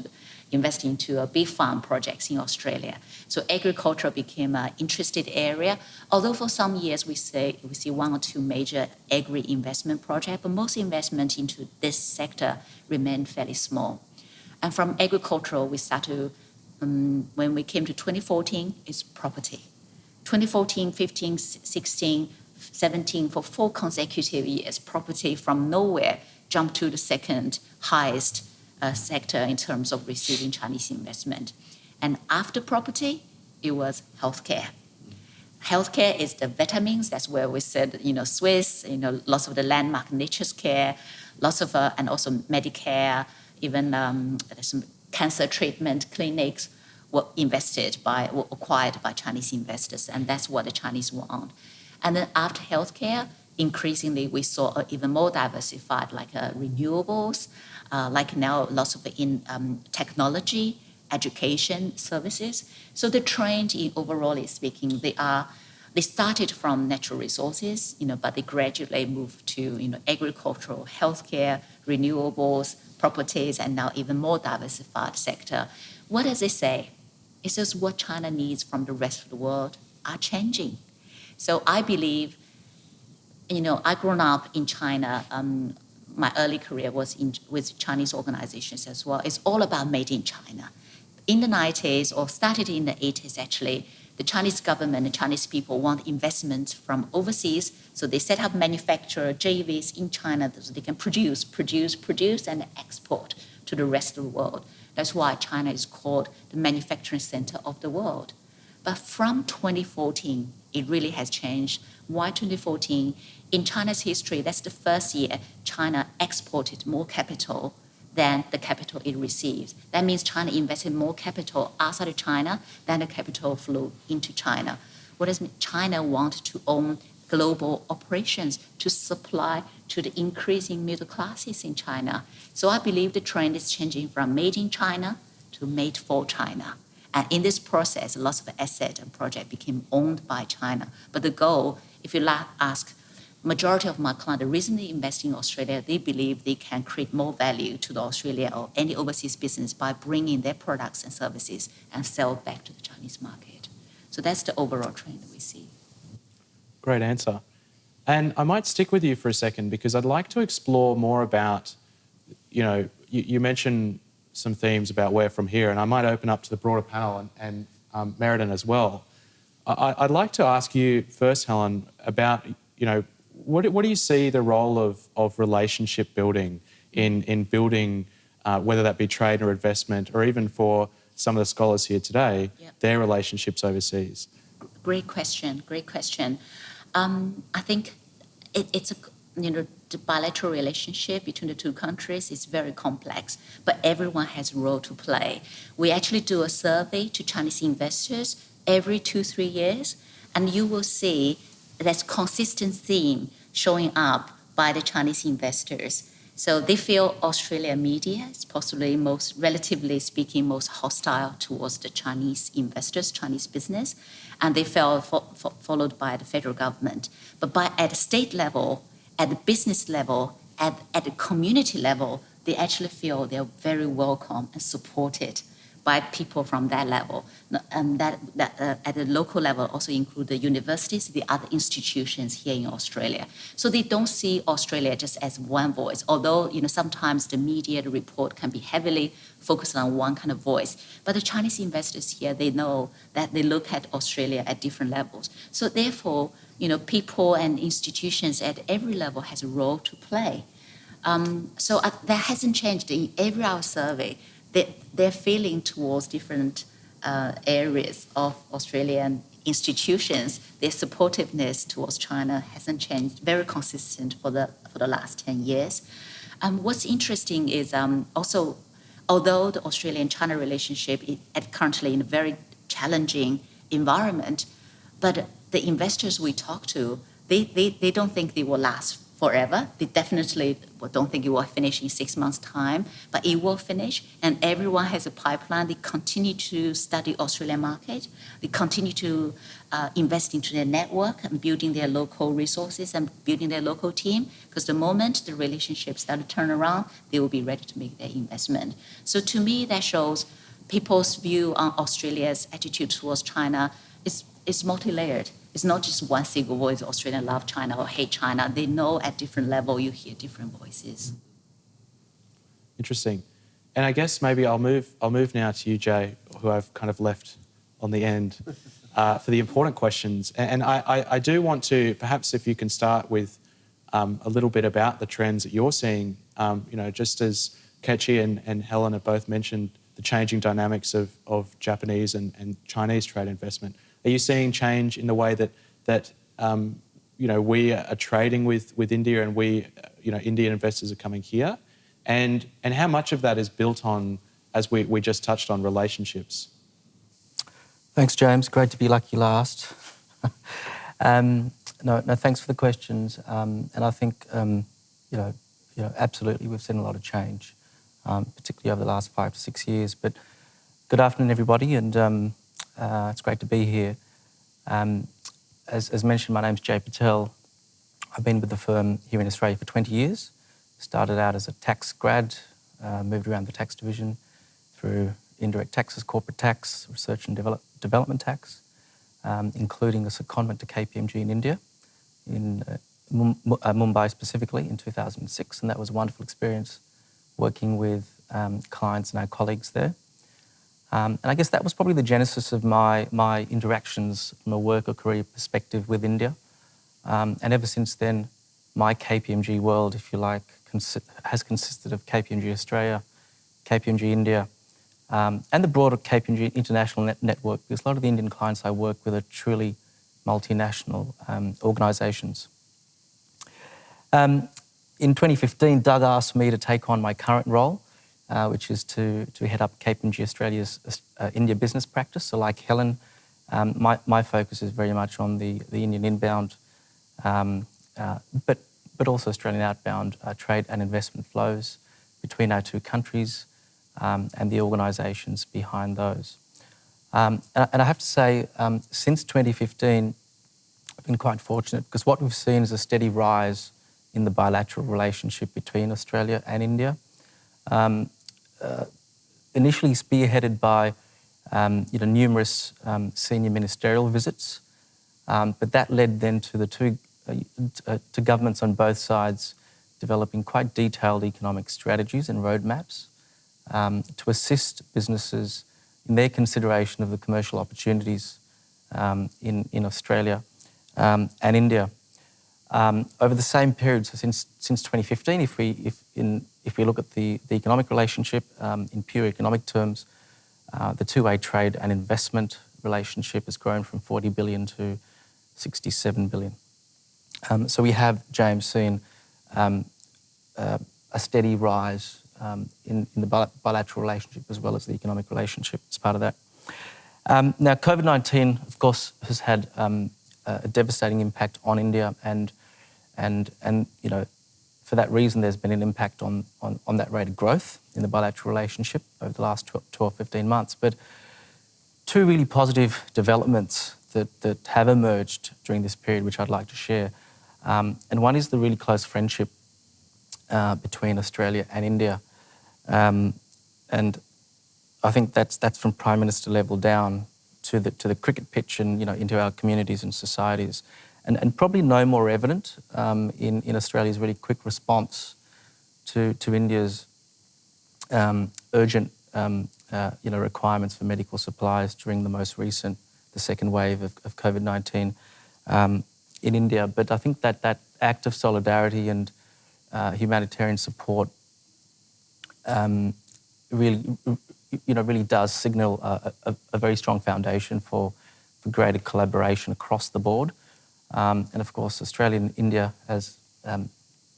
invest into a beef farm projects in Australia. So agriculture became an interested area. Although for some years we say we see one or two major agri investment projects, but most investment into this sector remained fairly small. And from agricultural, we start to um, when we came to 2014, it's property. 2014, 15, 16, 17 for four consecutive years, property from nowhere jumped to the second highest uh, sector in terms of receiving Chinese investment. And after property, it was healthcare. Healthcare is the vitamins. That's where we said, you know, Swisse, you know, lots of the landmark Nature's Care, lots of, uh, and also Medicare, even um, some cancer treatment clinics were invested by, were acquired by Chinese investors, and that's what the Chinese want. And then after healthcare, increasingly we saw even more diversified, like uh, renewables, uh, like now lots of in um, technology, education services. So the trend, in overall speaking, they are they started from natural resources, you know, but they gradually moved to you know agricultural, healthcare, renewables, properties, and now even more diversified sector. What does it say? It says what China needs from the rest of the world are changing. So I believe, you know, I grown up in China. Um, my early career was in, with Chinese organizations as well. It's all about made in China. In the 90s, or started in the 80s actually, the Chinese government and Chinese people want investments from overseas, so they set up manufacturer JVs in China so they can produce, produce, produce, and export to the rest of the world. That's why China is called the manufacturing center of the world. But from 2014, it really has changed. Why 2014? In China's history, that's the first year China exported more capital than the capital it received. That means China invested more capital outside of China than the capital flew into China. What does China want to own global operations to supply to the increasing middle classes in China? So I believe the trend is changing from made in China to made for China. And in this process, lots of assets and projects became owned by China. But the goal, if you ask majority of my clients, they invest in Australia, they believe they can create more value to the Australia or any overseas business by bringing their products and services and sell back to the Chinese market. So that's the overall trend that we see. Great answer. And I might stick with you for a second because I'd like to explore more about, you know, you, you mentioned some themes about where from here, and I might open up to the broader panel and, and um, Merriden as well. I, I'd like to ask you first, Helen, about, you know, what, what do you see the role of, of relationship building in, in building, uh, whether that be trade or investment, or even for some of the scholars here today, yep. their relationships overseas? Great question. Great question. Um, I think it, it's a you know the bilateral relationship between the two countries is very complex, but everyone has a role to play. We actually do a survey to Chinese investors every two three years, and you will see that's consistent theme showing up by the Chinese investors. So they feel Australian media is possibly most, relatively speaking, most hostile towards the Chinese investors, Chinese business, and they felt fo- fo- followed by the federal government. But by at the state level, at the business level, at, at the community level, they actually feel they're very welcome and supported by people from that level. And that, that uh, at the local level also include the universities, the other institutions here in Australia. So they don't see Australia just as one voice, although you know sometimes the media the report can be heavily focused on one kind of voice. But the Chinese investors here, they know that they look at Australia at different levels. So therefore, you know, people and institutions at every level has a role to play. Um, so uh, that hasn't changed in every our survey they, their feeling towards different uh, areas of Australian institutions, their supportiveness towards China hasn't changed, very consistent for the, for the last 10 years. Um, what's interesting is um, also, although the Australian-China relationship is currently in a very challenging environment, but the investors we talk to, they, they, they don't think they will last forever. They definitely don't think it will finish in six months' time, but it will finish. And everyone has a pipeline. They continue to study Australian market. They continue to uh, invest into their network and building their local resources and building their local team. Because the moment the relationships start to turn around, they will be ready to make their investment. So to me, that shows people's view on Australia's attitude towards China is, is multi-layered it's not just one single voice, Australian love China or hate China. They know at different level you hear different voices. Interesting. And I guess maybe I'll move, I'll move now to you, Jay, who I've kind of left on the end uh, for the important questions. And I, I, I, do want to, perhaps if you can start with um, a little bit about the trends that you're seeing, um, you know, just as Kechi and, and Helen have both mentioned the changing dynamics of, of Japanese and, and Chinese trade investment. Are you seeing change in the way that that um, you know we are trading with with India and we you know Indian investors are coming here, and and how much of that is built on as we, we just touched on relationships. Thanks, James. Great to be lucky last. um, no, no, thanks for the questions. Um, and I think um, you know, you know, absolutely, we've seen a lot of change, um, particularly over the last five to six years. But good afternoon, everybody, and um, uh, it's great to be here. Um, as, as, mentioned, my name's Jay Patel. I've been with the firm here in Australia for 20 years. Started out as a tax grad, uh, moved around the tax division through indirect taxes, corporate tax, research and develop, development tax, um, including a secondment to KPMG in India, in uh, uh, Mumbai specifically in 2006. And that was a wonderful experience working with um, clients and our colleagues there. Um, and I guess that was probably the genesis of my, my interactions from a work or career perspective with India. Um, and ever since then, my KPMG world, if you like, has consisted of KPMG Australia, KPMG India, um, and the broader KPMG international net network, because a lot of the Indian clients I work with are truly multinational um, organisations. Um, in 2015, Doug asked me to take on my current role, uh, which is to, to head up KPMG Australia's uh, India business practice. So, like Helen, um, my, my focus is very much on the, the Indian inbound, um, uh, but, but also Australian outbound uh, trade and investment flows between our two countries um, and the organisations behind those. Um, and, I have to say, um, since 2015, I've been quite fortunate because what we've seen is a steady rise in the bilateral relationship between Australia and India. Um, initially spearheaded by um, you know, numerous um, senior ministerial visits, um, but that led then to the two uh, uh, to governments on both sides developing quite detailed economic strategies and roadmaps um, to assist businesses in their consideration of the commercial opportunities um, in, in Australia um, and India. Um, over the same period, so since, since 2015, if we, if, in, if we look at the, the economic relationship um, in pure economic terms, uh, the two-way trade and investment relationship has grown from 40 billion to 67 billion. Um, so we have, James, seen um, uh, a steady rise um, in, in, the bilateral relationship as well as the economic relationship as part of that. Um, now, COVID-19, of course, has had a devastating impact on India and, and, and you know, for that reason, there's been an impact on, on, on that rate of growth in the bilateral relationship over the last 12, 15 months. But two really positive developments that, that have emerged during this period, which I'd like to share. Um, and one is the really close friendship uh, between Australia and India. Um, and I think that's, that's from Prime Minister level down to the, to the cricket pitch and you know, into our communities and societies. And, and probably no more evident um, in, in Australia's really quick response to, to India's um, urgent um, uh, you know, requirements for medical supplies during the most recent, the second wave of, of COVID-19 um, in India. But I think that that act of solidarity and uh, humanitarian support um, really, you know, really does signal a, a, a, very strong foundation for, for greater collaboration across the board. Um, and of course, Australia and India, as um,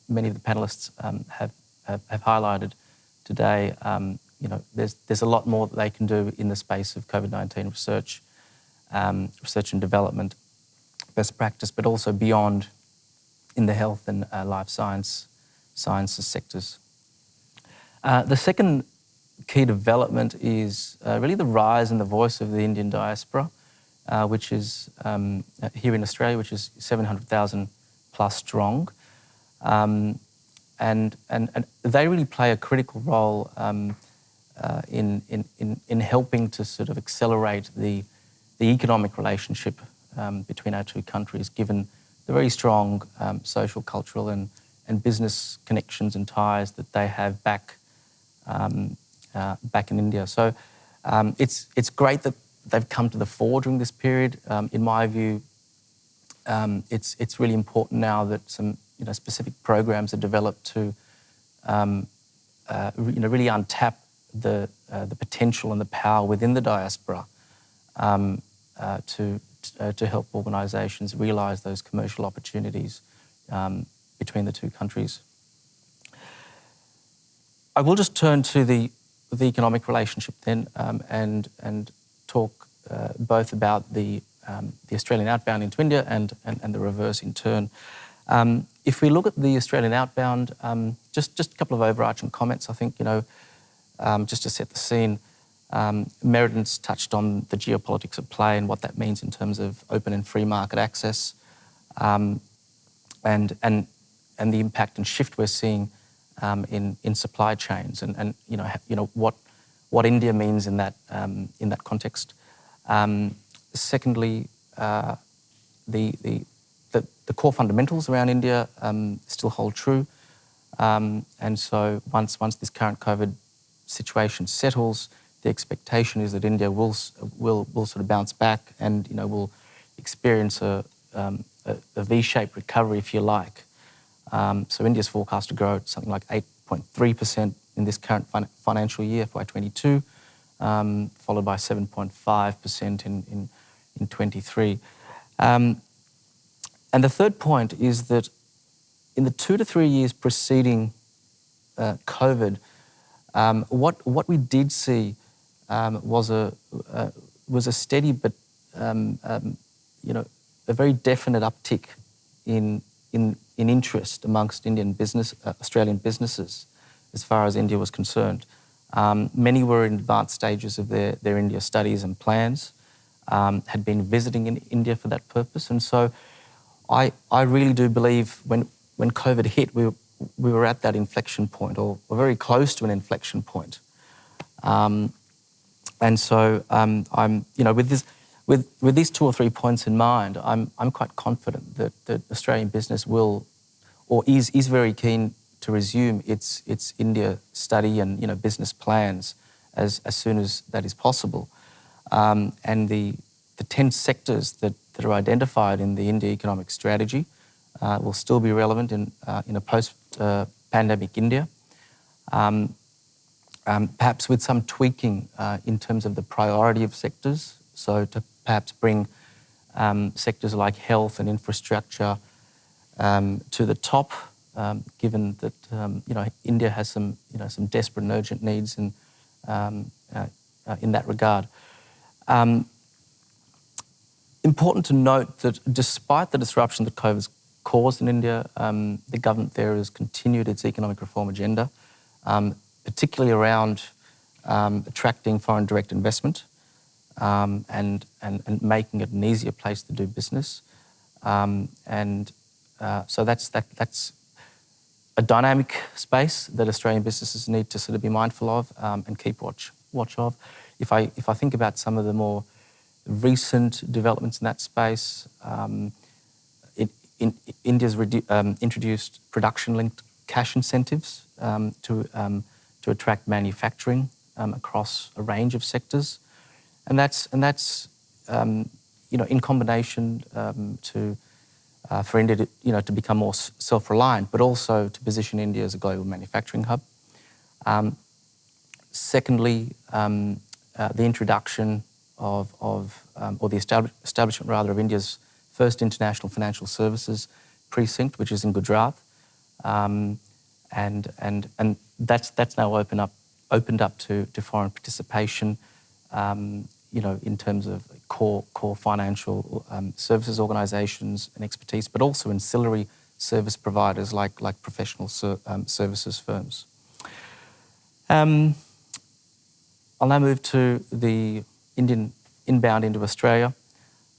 many of the panelists um, have, have, have, highlighted today, um, you know, there's, there's a lot more that they can do in the space of COVID-19 research, um, research and development, best practice, but also beyond in the health and uh, life science sciences sectors. Uh, the second key development is uh, really the rise in the voice of the Indian diaspora, uh, which is um, here in Australia, which is 700,000 plus strong. Um, and, and, and they really play a critical role um, uh, in, in, in, in helping to sort of accelerate the, the economic relationship um, between our two countries, given the very strong um, social, cultural, and, and business connections and ties that they have back um, uh, back in India. So it's, it's great that they've come to the fore during this period. Um, in my view, um, it's, it's really important now that some you know, specific programs are developed to um, uh, you know, really untap the, uh, the potential and the power within the diaspora um, uh, to, uh, to help organisations realise those commercial opportunities um, between the two countries. I will just turn to the, the economic relationship then um, and, and uh, both about the, um, the Australian outbound into India and, and, and the reverse in turn. Um, if we look at the Australian outbound, um, just, just a couple of overarching comments, I think, you know, um, just to set the scene. Um, Merriden's touched on the geopolitics at play and what that means in terms of open and free market access um, and, and, and the impact and shift we're seeing in, in supply chains and, and you, know, you know, what, what India means in that, in that context. Um, secondly, uh, the, the, the, the, core fundamentals around India um, still hold true. Um, and so once, once this current COVID situation settles, the expectation is that India will, will, will sort of bounce back and you know, will experience a, um, a, a V-shaped recovery, if you like. Um, so India's forecast to grow at something like 8.3% in this current fin- financial year, FY22, um, followed by 7.5% in, in, in 23. Um, and the third point is that in the two to three years preceding uh, COVID, um, what, what we did see um, was, a, uh, was a steady but um, um, you know, a very definite uptick in, in, in interest amongst Indian business, uh, Australian businesses as far as India was concerned. Um, many were in advanced stages of their, their India studies and plans, um, had been visiting in India for that purpose. And so I, I really do believe when, when COVID hit, we, we were at that inflection point or, or very close to an inflection point. Um, and so um, I'm, you know, with this, with, with these two or three points in mind, I'm, I'm quite confident that, that Australian business will, or is, is very keen to resume its, its India study and you know, business plans as, as soon as that is possible. Um, and the, the 10 sectors that, that are identified in the India economic strategy uh, will still be relevant in, uh, in a post-pandemic uh, India. Um, um, perhaps with some tweaking uh, in terms of the priority of sectors. So to perhaps bring um, sectors like health and infrastructure um, to the top, um, given that um, you know India has some you know some desperate and urgent needs in um, uh, uh, in that regard. Um, important to note that despite the disruption that COVID has caused in India, the government there has continued its economic reform agenda, particularly around attracting foreign direct investment um, and, and, and making it an easier place to do business. Um, and uh, so that's, that, that's a dynamic space that Australian businesses need to sort of be mindful of um, and keep watch, watch of. If I, if I think about some of the more recent developments in that space, um, it, in, India's um, introduced production-linked cash incentives um, to, to attract manufacturing across a range of sectors and that's and that's um, you know in combination um, to uh, for India to, you know to become more self-reliant, but also to position India as a global manufacturing hub. Um, secondly, um, uh, the introduction of, of um, or the establishment rather of India's first international financial services precinct, which is in Gujarat, um, and and and that's that's now open up opened up to, to foreign participation. Um, you know, in terms of core, core financial um, services organisations and expertise, but also ancillary service providers like, like professional ser um, services firms. Um, I'll now move to the Indian inbound into Australia.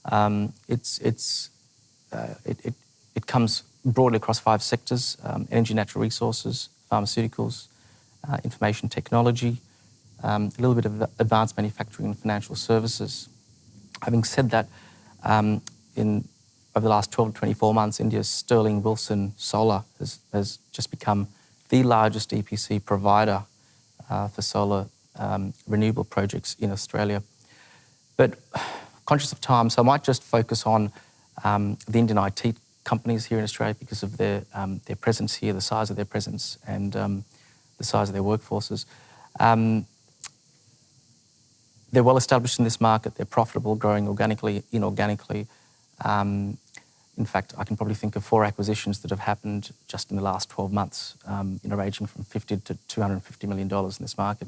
Um, it's, it's, uh, it, it, it, comes broadly across five sectors, um, energy, natural resources, pharmaceuticals, uh, information technology, um, a little bit of advanced manufacturing and financial services. Having said that, um, in over the last 12 to 24 months, India's Sterling Wilson Solar has, has just become the largest EPC provider uh, for solar um, renewable projects in Australia. But conscious of time, so I might just focus on um, the Indian IT companies here in Australia because of their, um, their presence here, the size of their presence, and um, the size of their workforces. Um, they're well established in this market. They're profitable, growing organically, inorganically. Um, in fact, I can probably think of four acquisitions that have happened just in the last 12 months, um, you know, ranging from 50 to 250 million dollars in this market.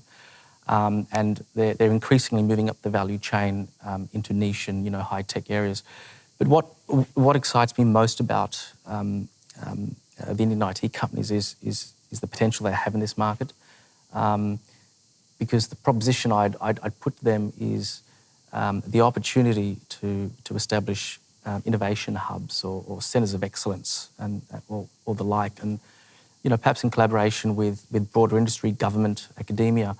Um, and they're, they're, increasingly moving up the value chain um, into niche and you know high tech areas. But what what excites me most about um, um, uh, the Indian IT companies is is is the potential they have in this market. Because the proposition I'd, I'd, I'd put to them is um, the opportunity to, to establish um, innovation hubs or, or, centres of excellence and, or, or, the like. And, you know, perhaps in collaboration with, with broader industry, government, academia,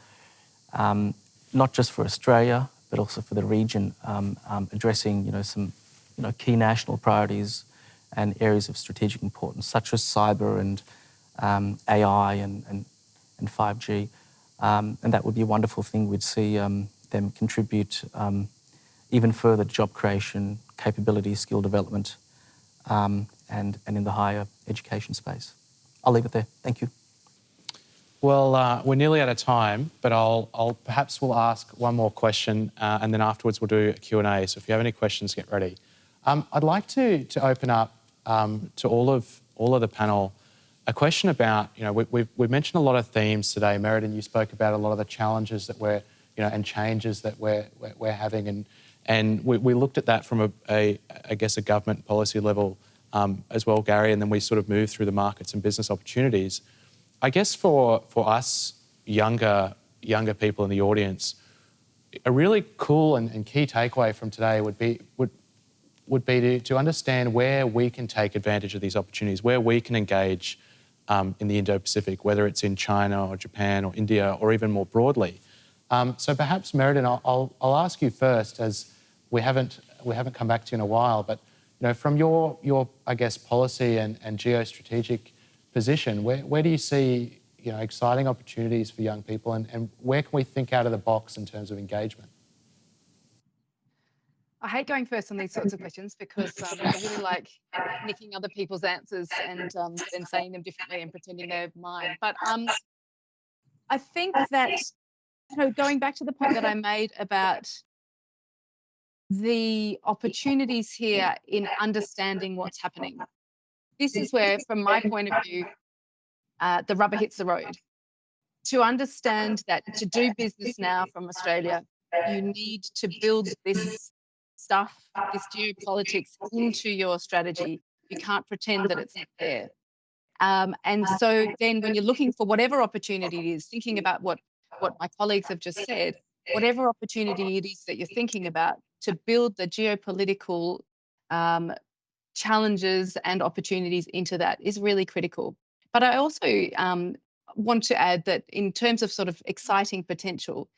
um, not just for Australia, but also for the region, um, um, addressing, you know, some, you know, key national priorities and areas of strategic importance, such as cyber and um, AI and, and, and 5G. Um, and that would be a wonderful thing. We'd see um, them contribute um, even further job creation, capability, skill development, um, and, and in the higher education space. I'll leave it there. Thank you. Well, uh, we're nearly out of time, but I'll, I'll perhaps we'll ask one more question, uh, and then afterwards we'll do a Q&A. So if you have any questions, get ready. Um, I'd like to, to open up um, to all of, all of the panel a question about, you know, we, we've, we've mentioned a lot of themes today. Merriden, you spoke about a lot of the challenges that we're, you know, and changes that we're, we're, we're having. And, and we, we, looked at that from a, a, I guess, a government policy level um, as well, Gary, and then we sort of moved through the markets and business opportunities. I guess for, for us younger, younger people in the audience, a really cool and, and key takeaway from today would be, would, would be to, to understand where we can take advantage of these opportunities, where we can engage um, in the Indo-Pacific, whether it's in China or Japan or India or even more broadly. Um, so perhaps, Merriden, I'll, I'll, I'll, ask you first, as we haven't, we haven't come back to you in a while, but you know, from your, your I guess, policy and, and geostrategic position, where, where do you see you know, exciting opportunities for young people and, and where can we think out of the box in terms of engagement? I hate going first on these sorts of questions because um, I really like nicking other people's answers and um, then saying them differently and pretending they're mine. But um, I think that, you know, going back to the point that I made about the opportunities here in understanding what's happening this is where, from my point of view, uh, the rubber hits the road. To understand that to do business now from Australia, you need to build this stuff, this geopolitics into your strategy. You can't pretend that it's not there. Um, and so then when you're looking for whatever opportunity it is, thinking about what, what my colleagues have just said, whatever opportunity it is that you're thinking about to build the geopolitical um, challenges and opportunities into that is really critical. But I also um, want to add that in terms of sort of exciting potential,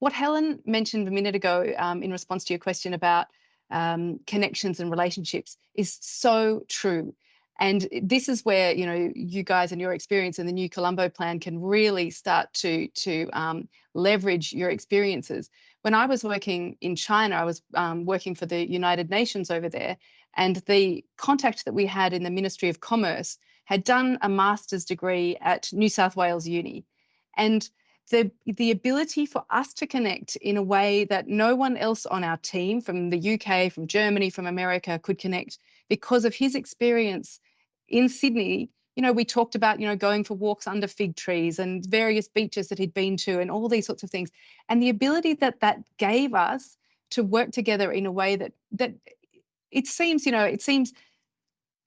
what Helen mentioned a minute ago um, in response to your question about um, connections and relationships is so true. And this is where you know you guys and your experience in the new Colombo plan can really start to to um, leverage your experiences. When I was working in China, I was um, working for the United Nations over there, and the contact that we had in the Ministry of Commerce had done a master's degree at New South Wales Uni. And the, the ability for us to connect in a way that no one else on our team from the UK, from Germany, from America could connect because of his experience in Sydney. You know, we talked about, you know, going for walks under fig trees and various beaches that he'd been to and all these sorts of things. And the ability that that gave us to work together in a way that that it seems, you know, it seems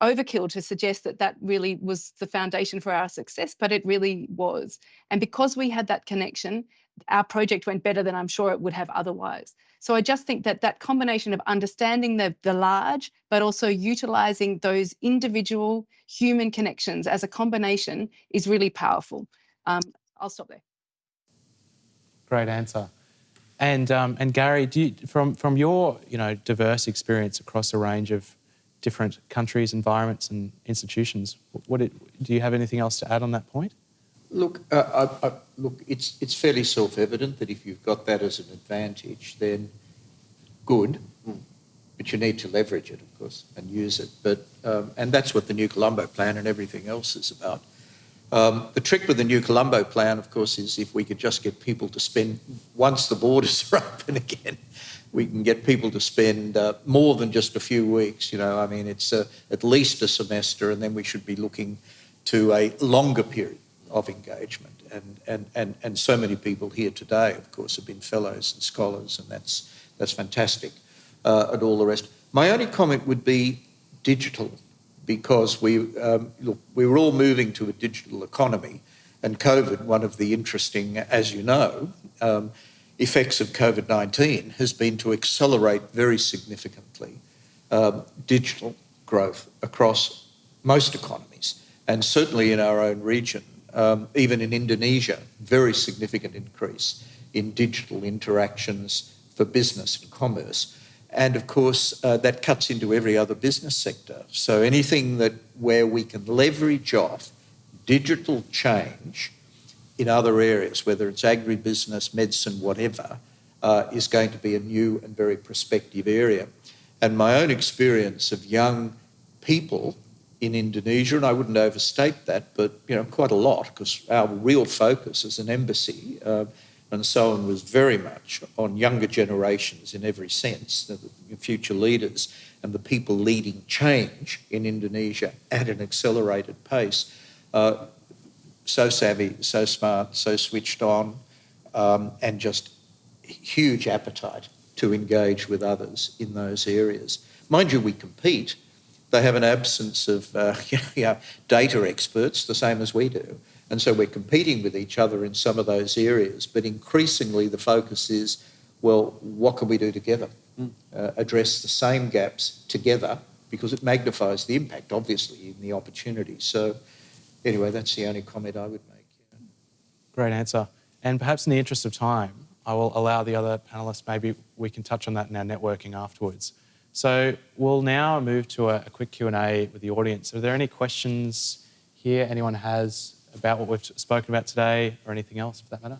overkill to suggest that that really was the foundation for our success, but it really was. And because we had that connection, our project went better than I'm sure it would have otherwise. So I just think that that combination of understanding the, the large, but also utilizing those individual human connections as a combination is really powerful. Um, I'll stop there. Great answer. And um, and Gary, you, from from your you know diverse experience across a range of different countries, environments, and institutions, what it, do you have anything else to add on that point? Look, uh, I, I, look, it's it's fairly self-evident that if you've got that as an advantage, then good, but you need to leverage it, of course, and use it. But um, and that's what the New Colombo Plan and everything else is about. Um, the trick with the new Colombo plan, of course, is if we could just get people to spend, once the borders are open again, we can get people to spend uh, more than just a few weeks. You know, I mean, it's uh, at least a semester, and then we should be looking to a longer period of engagement. And, and, and, and so many people here today, of course, have been fellows and scholars, and that's, that's fantastic, uh, and all the rest. My only comment would be digital because we, um, look, we were all moving to a digital economy, and COVID, one of the interesting, as you know, um, effects of COVID 19 has been to accelerate very significantly um, digital growth across most economies, and certainly in our own region, um, even in Indonesia, very significant increase in digital interactions for business and commerce. And of course, uh, that cuts into every other business sector. So anything that where we can leverage off digital change in other areas, whether it's agribusiness, medicine, whatever, uh, is going to be a new and very prospective area. And my own experience of young people in Indonesia, and I wouldn't overstate that, but you know quite a lot because our real focus as an embassy uh, and so on was very much on younger generations in every sense, the future leaders and the people leading change in Indonesia at an accelerated pace. Uh, so savvy, so smart, so switched on, um, and just huge appetite to engage with others in those areas. Mind you, we compete. They have an absence of uh, you know, data experts, the same as we do. And so we're competing with each other in some of those areas. But increasingly, the focus is well, what can we do together? Mm. Uh, address the same gaps together because it magnifies the impact, obviously, in the opportunity. So, anyway, that's the only comment I would make. Yeah. Great answer. And perhaps in the interest of time, I will allow the other panelists, maybe we can touch on that in our networking afterwards. So we'll now move to a, a quick Q&A with the audience. Are there any questions here anyone has about what we've spoken about today or anything else for that matter?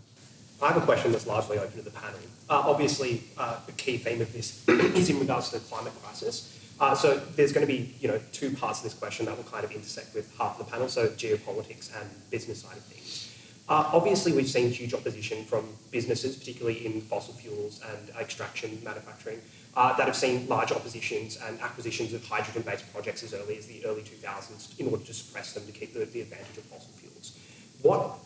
I have a question that's largely open to the panel. Uh, obviously, uh, the key theme of this is in regards to the climate crisis. Uh, so there's going to be, you know, two parts of this question that will kind of intersect with half of the panel, so geopolitics and business side of things. Uh, obviously, we've seen huge opposition from businesses, particularly in fossil fuels and extraction manufacturing, uh, that have seen large oppositions and acquisitions of hydrogen-based projects as early as the early 2000s in order to suppress them to keep the, the advantage of fossil fuels. What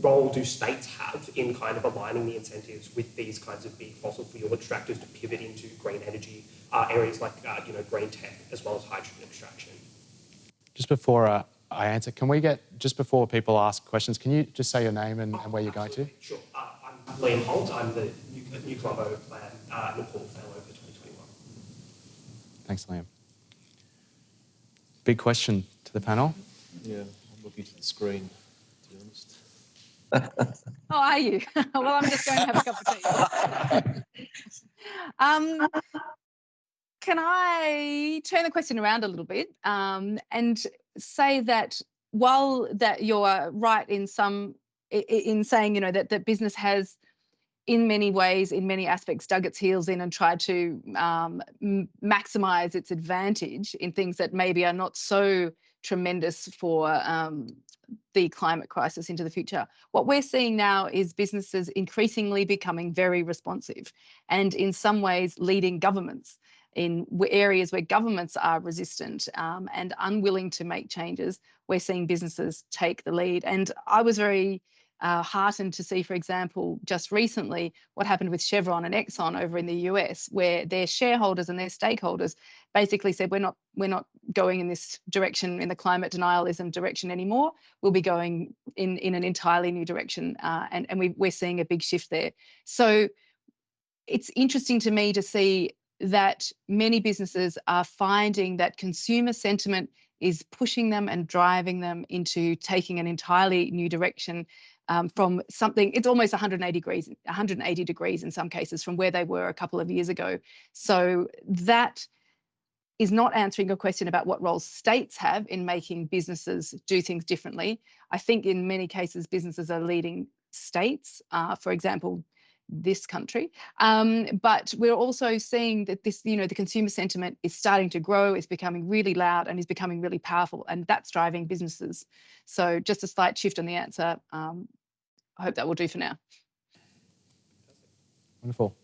role do states have in kind of aligning the incentives with these kinds of big fossil fuel extractors to pivot into green energy uh, areas like uh, you know green tech as well as hydrogen extraction? Just before uh, I answer. Can we get, just before people ask questions, can you just say your name and, and where you're going to? Sure. Uh, I'm Liam Holt. I'm the New Colombo Plan uh, Nepal Fellow for 2021. Thanks, Liam. Big question to the panel. Yeah, I'm looking to the screen, to be honest. oh, are you? well, I'm just going to have a cup of tea. um, can I turn the question around a little bit um, and say that while that you're right in some in saying you know that that business has in many ways in many aspects dug its heels in and tried to um, maximize its advantage in things that maybe are not so tremendous for um, the climate crisis into the future. What we're seeing now is businesses increasingly becoming very responsive and in some ways leading governments in areas where governments are resistant um, and unwilling to make changes, we're seeing businesses take the lead. And I was very uh, heartened to see, for example, just recently what happened with Chevron and Exxon over in the US, where their shareholders and their stakeholders basically said, "We're not, we're not going in this direction, in the climate denialism direction anymore. We'll be going in in an entirely new direction." Uh, and and we, we're seeing a big shift there. So it's interesting to me to see that many businesses are finding that consumer sentiment is pushing them and driving them into taking an entirely new direction um, from something it's almost 180 degrees 180 degrees in some cases from where they were a couple of years ago. So that is not answering a question about what roles states have in making businesses do things differently. I think in many cases businesses are leading states uh, for example this country. Um, but we're also seeing that this, you know, the consumer sentiment is starting to grow, is becoming really loud and is becoming really powerful, and that's driving businesses. So just a slight shift on the answer. Um, I hope that will do for now. Wonderful.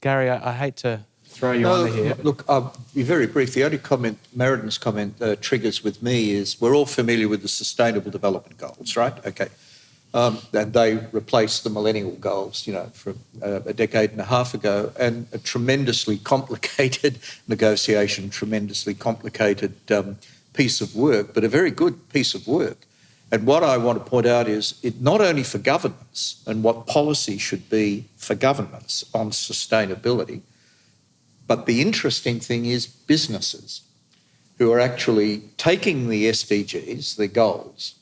Gary, I, I hate to throw you no, under here. Look, I'll be very brief. The only comment Merriden's comment uh, triggers with me is we're all familiar with the Sustainable Development Goals, right? Okay. Um, and they replaced the millennial goals, you know, from uh, a decade and a half ago, and a tremendously complicated negotiation, tremendously complicated um, piece of work, but a very good piece of work. And what I want to point out is it not only for governments and what policy should be for governments on sustainability, but the interesting thing is businesses who are actually taking the SDGs, the goals,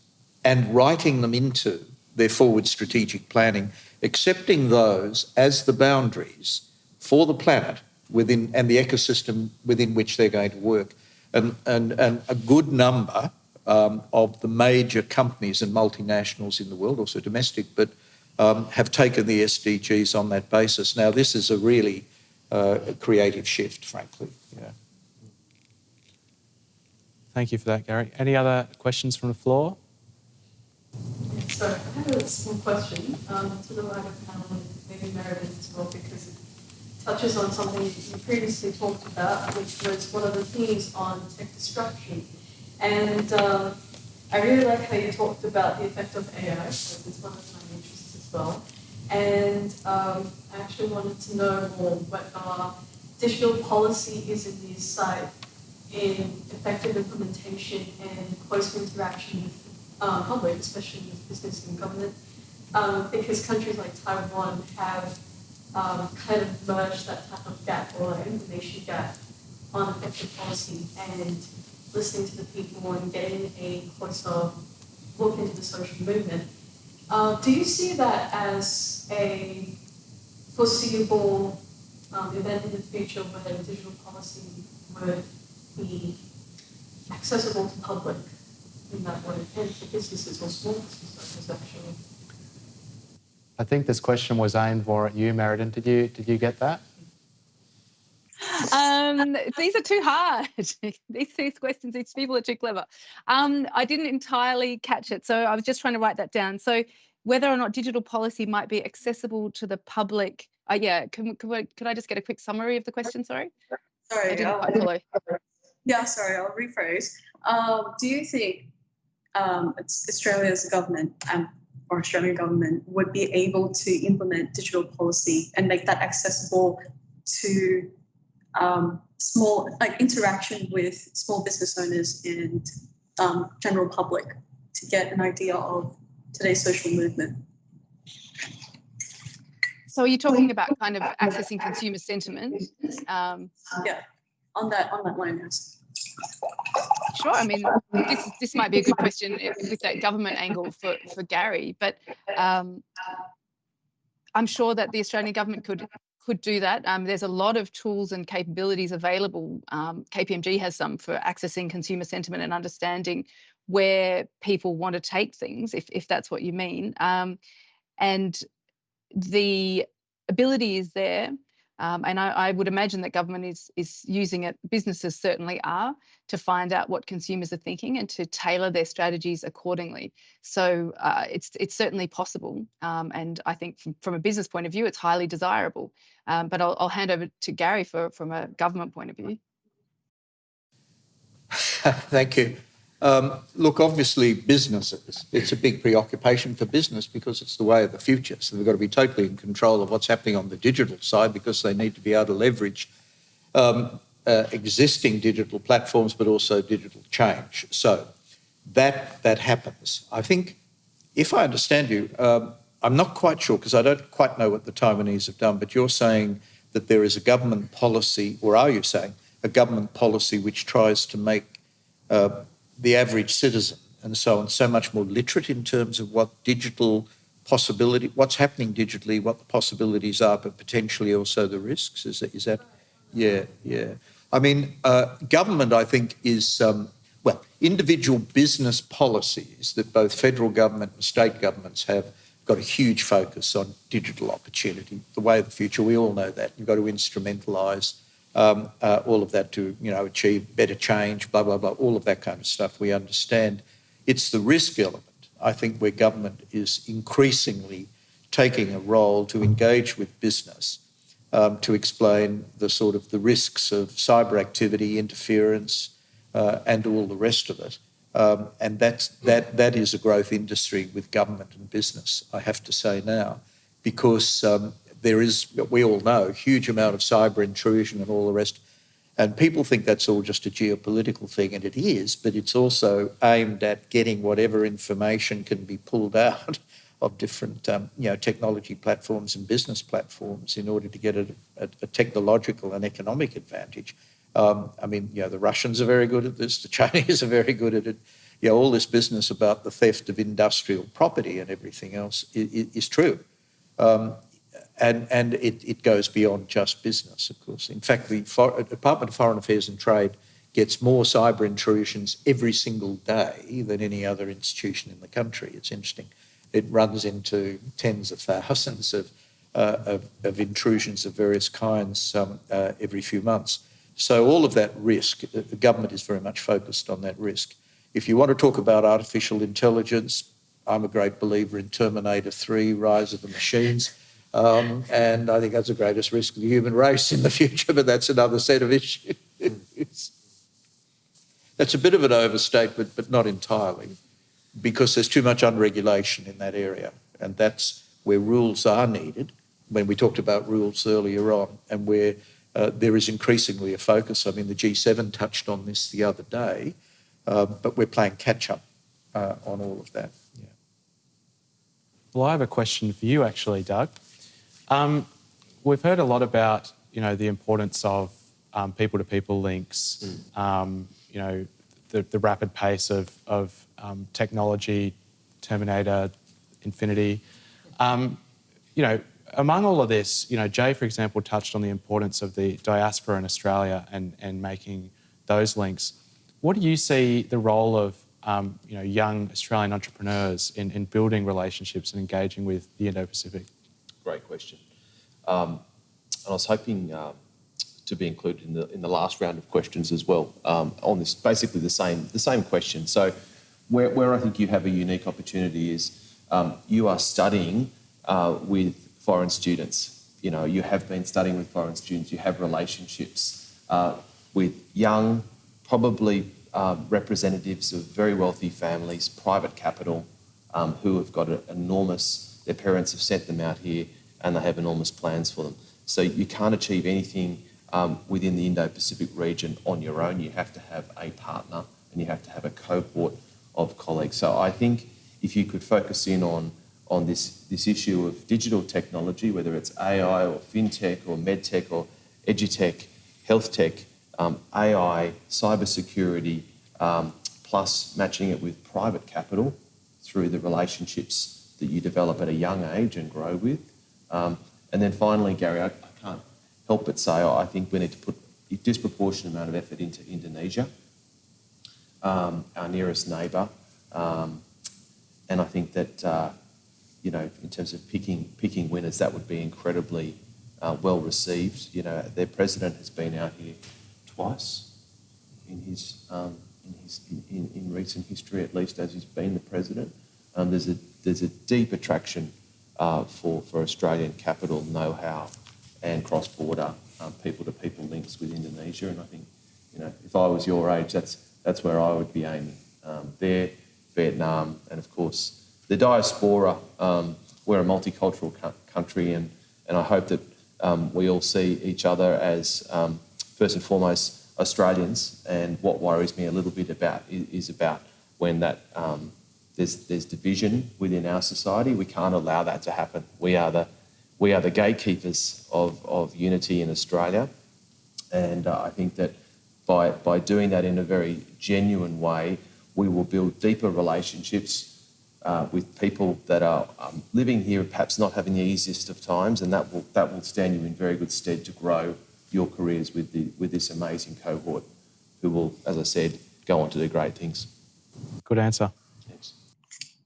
and writing them into their forward strategic planning, accepting those as the boundaries for the planet within and the ecosystem within which they're going to work. And, and, and a good number um, of the major companies and multinationals in the world, also domestic, but um, have taken the SDGs on that basis. Now, this is a really uh, creative shift, frankly. Yeah. Thank you for that, Gary. Any other questions from the floor? So I have a small question um, to the wider panel and maybe Merriden as well, because it touches on something you previously talked about, which was one of the themes on tech disruption. And um, I really like how you talked about the effect of AI, so it's one of my interests as well. And um, I actually wanted to know more what our digital policy is in the site in effective implementation and close interaction with um, public, especially business and government, um, because countries like Taiwan have um, kind of merged that type of gap or information gap on effective policy and listening to the people and getting a closer look into the social movement. Uh, do you see that as a foreseeable um, event in the future where digital policy would be accessible to public in that way, and for businesses or small businesses? I think this question was aimed more at you, Merriden. Did you did you get that? Um, these are too hard. these, these questions, these people are too clever. Um, I didn't entirely catch it, so I was just trying to write that down. So whether or not digital policy might be accessible to the public. Uh, yeah, can, can I, could I just get a quick summary of the question? Sorry. Sorry, I didn't quite follow. Yeah, sorry, I'll rephrase. Um, do you think um, Australia's government um, or Australian government would be able to implement digital policy and make that accessible to um, small, like interaction with small business owners and um, general public to get an idea of today's social movement? So are you talking about kind of accessing consumer sentiment? Um, Yeah, on that on that line, yes. Sure. I mean, this this might be a good question with that government angle for for Gary, but um, I'm sure that the Australian government could could do that. Um, there's a lot of tools and capabilities available. Um, KPMG has some for accessing consumer sentiment and understanding where people want to take things, if if that's what you mean. Um, and the ability is there. Um, and I, I would imagine that government is is using it. Businesses certainly are to find out what consumers are thinking and to tailor their strategies accordingly. So uh, it's it's certainly possible, um, and I think from, from a business point of view, it's highly desirable. Um, but I'll, I'll hand over to Gary for from a government point of view. Thank you. Um, look, obviously, businesses, it's a big preoccupation for business because it's the way of the future. So they've got to be totally in control of what's happening on the digital side because they need to be able to leverage um, uh, existing digital platforms, but also digital change. So that, that happens. I think, if I understand you, um, I'm not quite sure because I don't quite know what the Taiwanese have done, but you're saying that there is a government policy, or are you saying a government policy which tries to make uh, the average citizen and so on so much more literate in terms of what digital possibility, what's happening digitally, what the possibilities are, but potentially also the risks? Is that, is that yeah, yeah. I mean, uh, government, I think, is, um, well, individual business policies that both federal government and state governments have got a huge focus on digital opportunity, the way of the future. We all know that. You've got to instrumentalise um, uh, all of that to, you know, achieve better change, blah, blah, blah, all of that kind of stuff. We understand. It's the risk element, I think, where government is increasingly taking a role to engage with business um, to explain the sort of the risks of cyber activity, interference, uh, and all the rest of it. Um, and that's, that, that is a growth industry with government and business, I have to say now, because um, there is, we all know, a huge amount of cyber intrusion and all the rest. And people think that's all just a geopolitical thing, and it is, but it's also aimed at getting whatever information can be pulled out of different um, you know, technology platforms and business platforms in order to get a, a, a technological and economic advantage. Um, I mean, you know, the Russians are very good at this, the Chinese are very good at it. You know, all this business about the theft of industrial property and everything else is, is true. Um, and and it, it goes beyond just business, of course. In fact, the For- Department of Foreign Affairs and Trade gets more cyber intrusions every single day than any other institution in the country. It's interesting. It runs into tens of thousands of, uh, of, of, intrusions of various kinds um, uh, every few months. So all of that risk, the government is very much focused on that risk. If you want to talk about artificial intelligence, I'm a great believer in Terminator 3, Rise of the Machines. Um, and I think that's the greatest risk of the human race in the future, but that's another set of issues. that's a bit of an overstatement, but not entirely, because there's too much unregulation in that area. And that's where rules are needed, when we talked about rules earlier on, and where uh, there is increasingly a focus. I mean, the G7 touched on this the other day, uh, but we're playing catch up uh, on all of that. Yeah. Well, I have a question for you, actually, Doug. Um, we've heard a lot about you know the importance of people to people links. Mm. Um, you know, the, the, rapid pace of, of um, technology, Terminator, Infinity. Um, you know, among all of this, you know, Jay, for example, touched on the importance of the diaspora in Australia and, and making those links. What do you see the role of um, you know, young Australian entrepreneurs in, in building relationships and engaging with the Indo-Pacific? Great question. Um, and I was hoping um, to be included in the, in the last round of questions as well um, on this, basically the same, the same question. So where, where I think you have a unique opportunity is um, you are studying uh, with foreign students. You know, you have been studying with foreign students, you have relationships uh, with young, probably uh, representatives of very wealthy families, private capital, um, who have got an enormous, their parents have sent them out here and they have enormous plans for them. So you can't achieve anything um, within the Indo-Pacific region on your own. You have to have a partner and you have to have a cohort of colleagues. So I think if you could focus in on on this, this issue of digital technology, whether it's AI or fintech or medtech or edutech, health tech, um, AI, cybersecurity, um, plus matching it with private capital through the relationships that you develop at a young age and grow with. Um, and then finally, Gary, I, I, can't help but say I think we need to put a disproportionate amount of effort into Indonesia, um, our nearest neighbour. Um, and I think that uh, you know, in terms of picking picking winners, that would be incredibly uh, well received. You know, their president has been out here twice in his um, in his in, in, recent history, at least as he's been the president. Um, there's a there's a deep attraction uh, for for Australian capital know-how and cross-border um, people-to-people links with Indonesia, and I think you know if I was your age, that's that's where I would be aiming. Um, there, Vietnam, and of course the diaspora, um, we're a multicultural co- country, and, and I hope that um, we all see each other as, um, first and foremost, Australians. And what worries me a little bit about is, is about when that um, there's, there's division within our society. We can't allow that to happen. We are the, we are the gatekeepers of, of unity in Australia. And uh, I think that by, by doing that in a very genuine way, we will build deeper relationships uh, with people that are um, living here, perhaps not having the easiest of times, and that will that will stand you in very good stead to grow your careers with the with this amazing cohort, who will, as I said, go on to do great things. Good answer.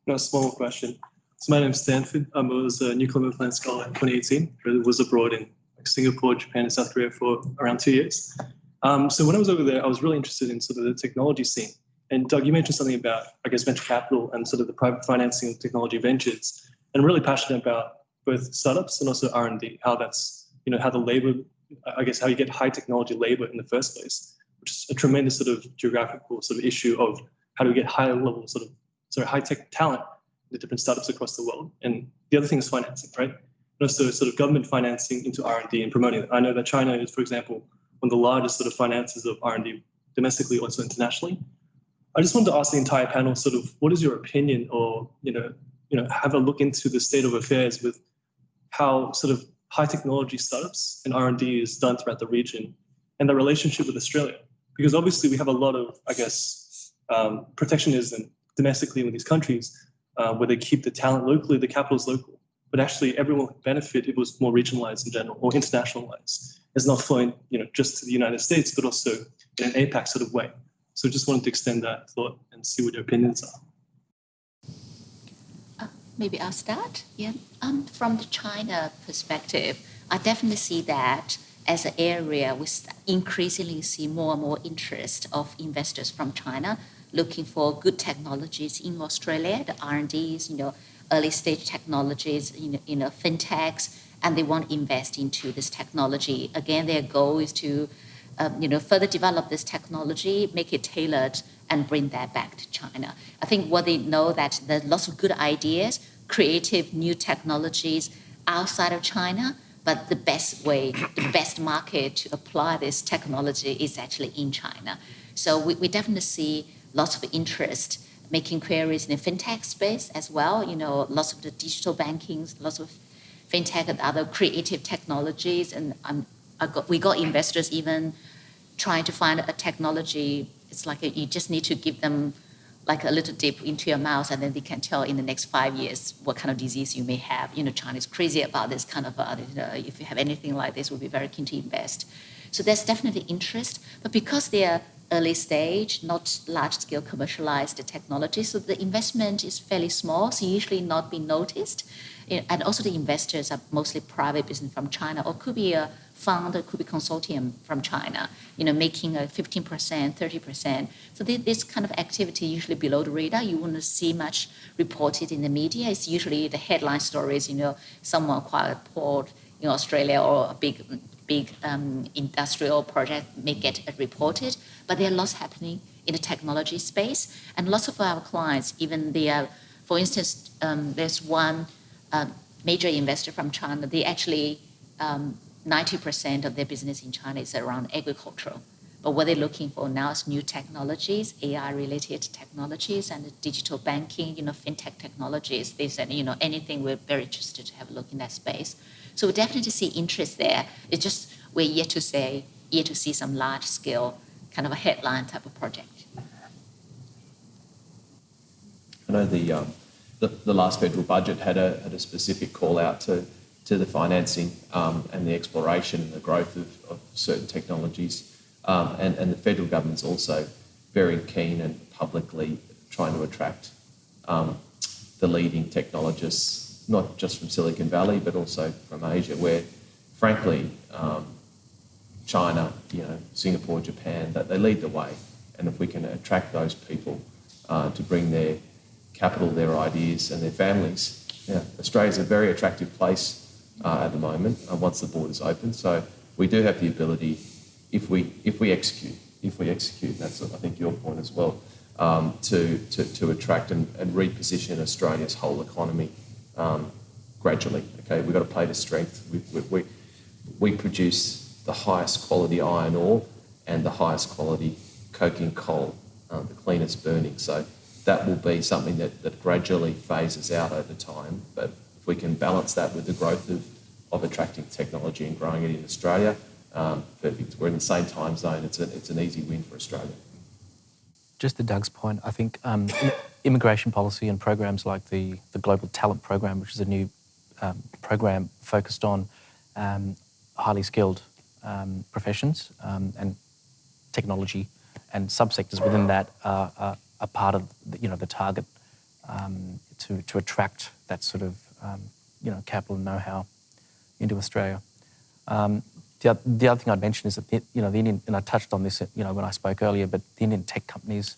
No, small question. So my name's Stanford. I was a New Colombo Plan scholar in 2018. I was abroad in Singapore, Japan, and South Korea for around two years. Um, so when I was over there, I was really interested in sort of the technology scene and Doug, you mentioned something about, I guess, venture capital and sort of the private financing of technology ventures. And I'm really passionate about both startups and also R&D, how that's, you know, how the labor, I guess, how you get high technology labor in the first place, which is a tremendous sort of geographical sort of issue of how do we get high level sort of, sorry, high tech talent in the different startups across the world. And the other thing is financing, right? And also sort of government financing into R&D and promoting it. I know that China is, for example, one of the largest sort of finances of R&D domestically, also internationally. I just wanted to ask the entire panel sort of what is your opinion or, you know, you know, have a look into the state of affairs with how sort of high technology startups and R&D is done throughout the region and the relationship with Australia. Because obviously we have a lot of, I guess, um, protectionism domestically in these countries uh, where they keep the talent locally, the capital is local. But actually everyone would benefit if it was more regionalized in general or internationalized. It's not flowing, you know, just to the United States, but also in an APAC sort of way. So just wanted to extend that thought and see what your opinions are. Uh, maybe I'll start. Yeah. Um, from the China perspective, I definitely see that as an area, we increasingly see more and more interest of investors from China looking for good technologies in Australia, the R&Ds, you know, early stage technologies, you know, you know, fintechs, and they want to invest into this technology. Again, their goal is to, um, you know, further develop this technology, make it tailored, and bring that back to China. I think what they know that there's lots of good ideas, creative new technologies outside of China, but the best way, the best market to apply this technology is actually in China. So we, we definitely see lots of interest making queries in the fintech space as well. You know, lots of the digital bankings, lots of fintech and other creative technologies. And um, got, we got investors even trying to find a technology. It's like a, you just need to give them like a little dip into your mouth, and then they can tell in the next five years what kind of disease you may have. You know, China is crazy about this kind of. Uh, you know, if you have anything like this, we'll be very keen to invest. So there's definitely interest, but because they are early stage, not large scale commercialized technology. So the investment is fairly small, so usually not being noticed. Eh, and also the investors are mostly private business from China, or could be a fund, could be consortium from China, you know, making a 15%, 30%. So this kind of activity usually below the radar. You wouldn't see much reported in the media. It's usually the headline stories, you know, someone acquired port in Australia or a big big um, industrial project may get reported, but there are lots happening in the technology space. And lots of our clients, even they are, for instance, um, there's one uh, major investor from China, they actually, um, 90% of their business in China is around agricultural. But what they're looking for now is new technologies, AI-related technologies, and digital banking, you know, fintech technologies. They said, you know, anything we're very interested to have a look in that space. So we definitely see interest there. It's just we're yet to say, yet to see some large scale kind of a headline type of project. I know the, um, the, the, last federal budget had a, had a specific call out to, to the financing um, and the exploration and the growth of, of certain technologies. Um, and, and the federal government's also very keen and publicly trying to attract um, the leading technologists not just from Silicon Valley, but also from Asia, where, frankly, um, China, you know, Singapore, Japan, that they lead the way. And if we can attract those people uh, to bring their capital, their ideas, and their families, yeah, Australia's a very attractive place uh, at the moment uh, once the borders open. So we do have the ability, if we if we execute, if we execute, that's I think your point as well, um, to, to to attract and, and reposition Australia's whole economy um, gradually. Okay, we've got to play to strength. We, we, we, produce the highest quality iron ore and the highest quality coking coal, uh, the cleanest burning. So that will be something that, that gradually phases out over time. But if we can balance that with the growth of, of attracting technology and growing it in Australia, um, perfect. We're in the same time zone. It's, a, it's an easy win for Australia. Just to Doug's point, I think um, immigration policy and programs like the, the Global Talent Program, which is a new um, program focused on um, highly skilled um, professions um, and technology and subsectors within that are, are, are, part of the, you know the target um, to, to attract that sort of you know capital and know-how into Australia. The, the, other thing I'd mention is that the, you know the Indian, and I touched on this you know when I spoke earlier, but the Indian tech companies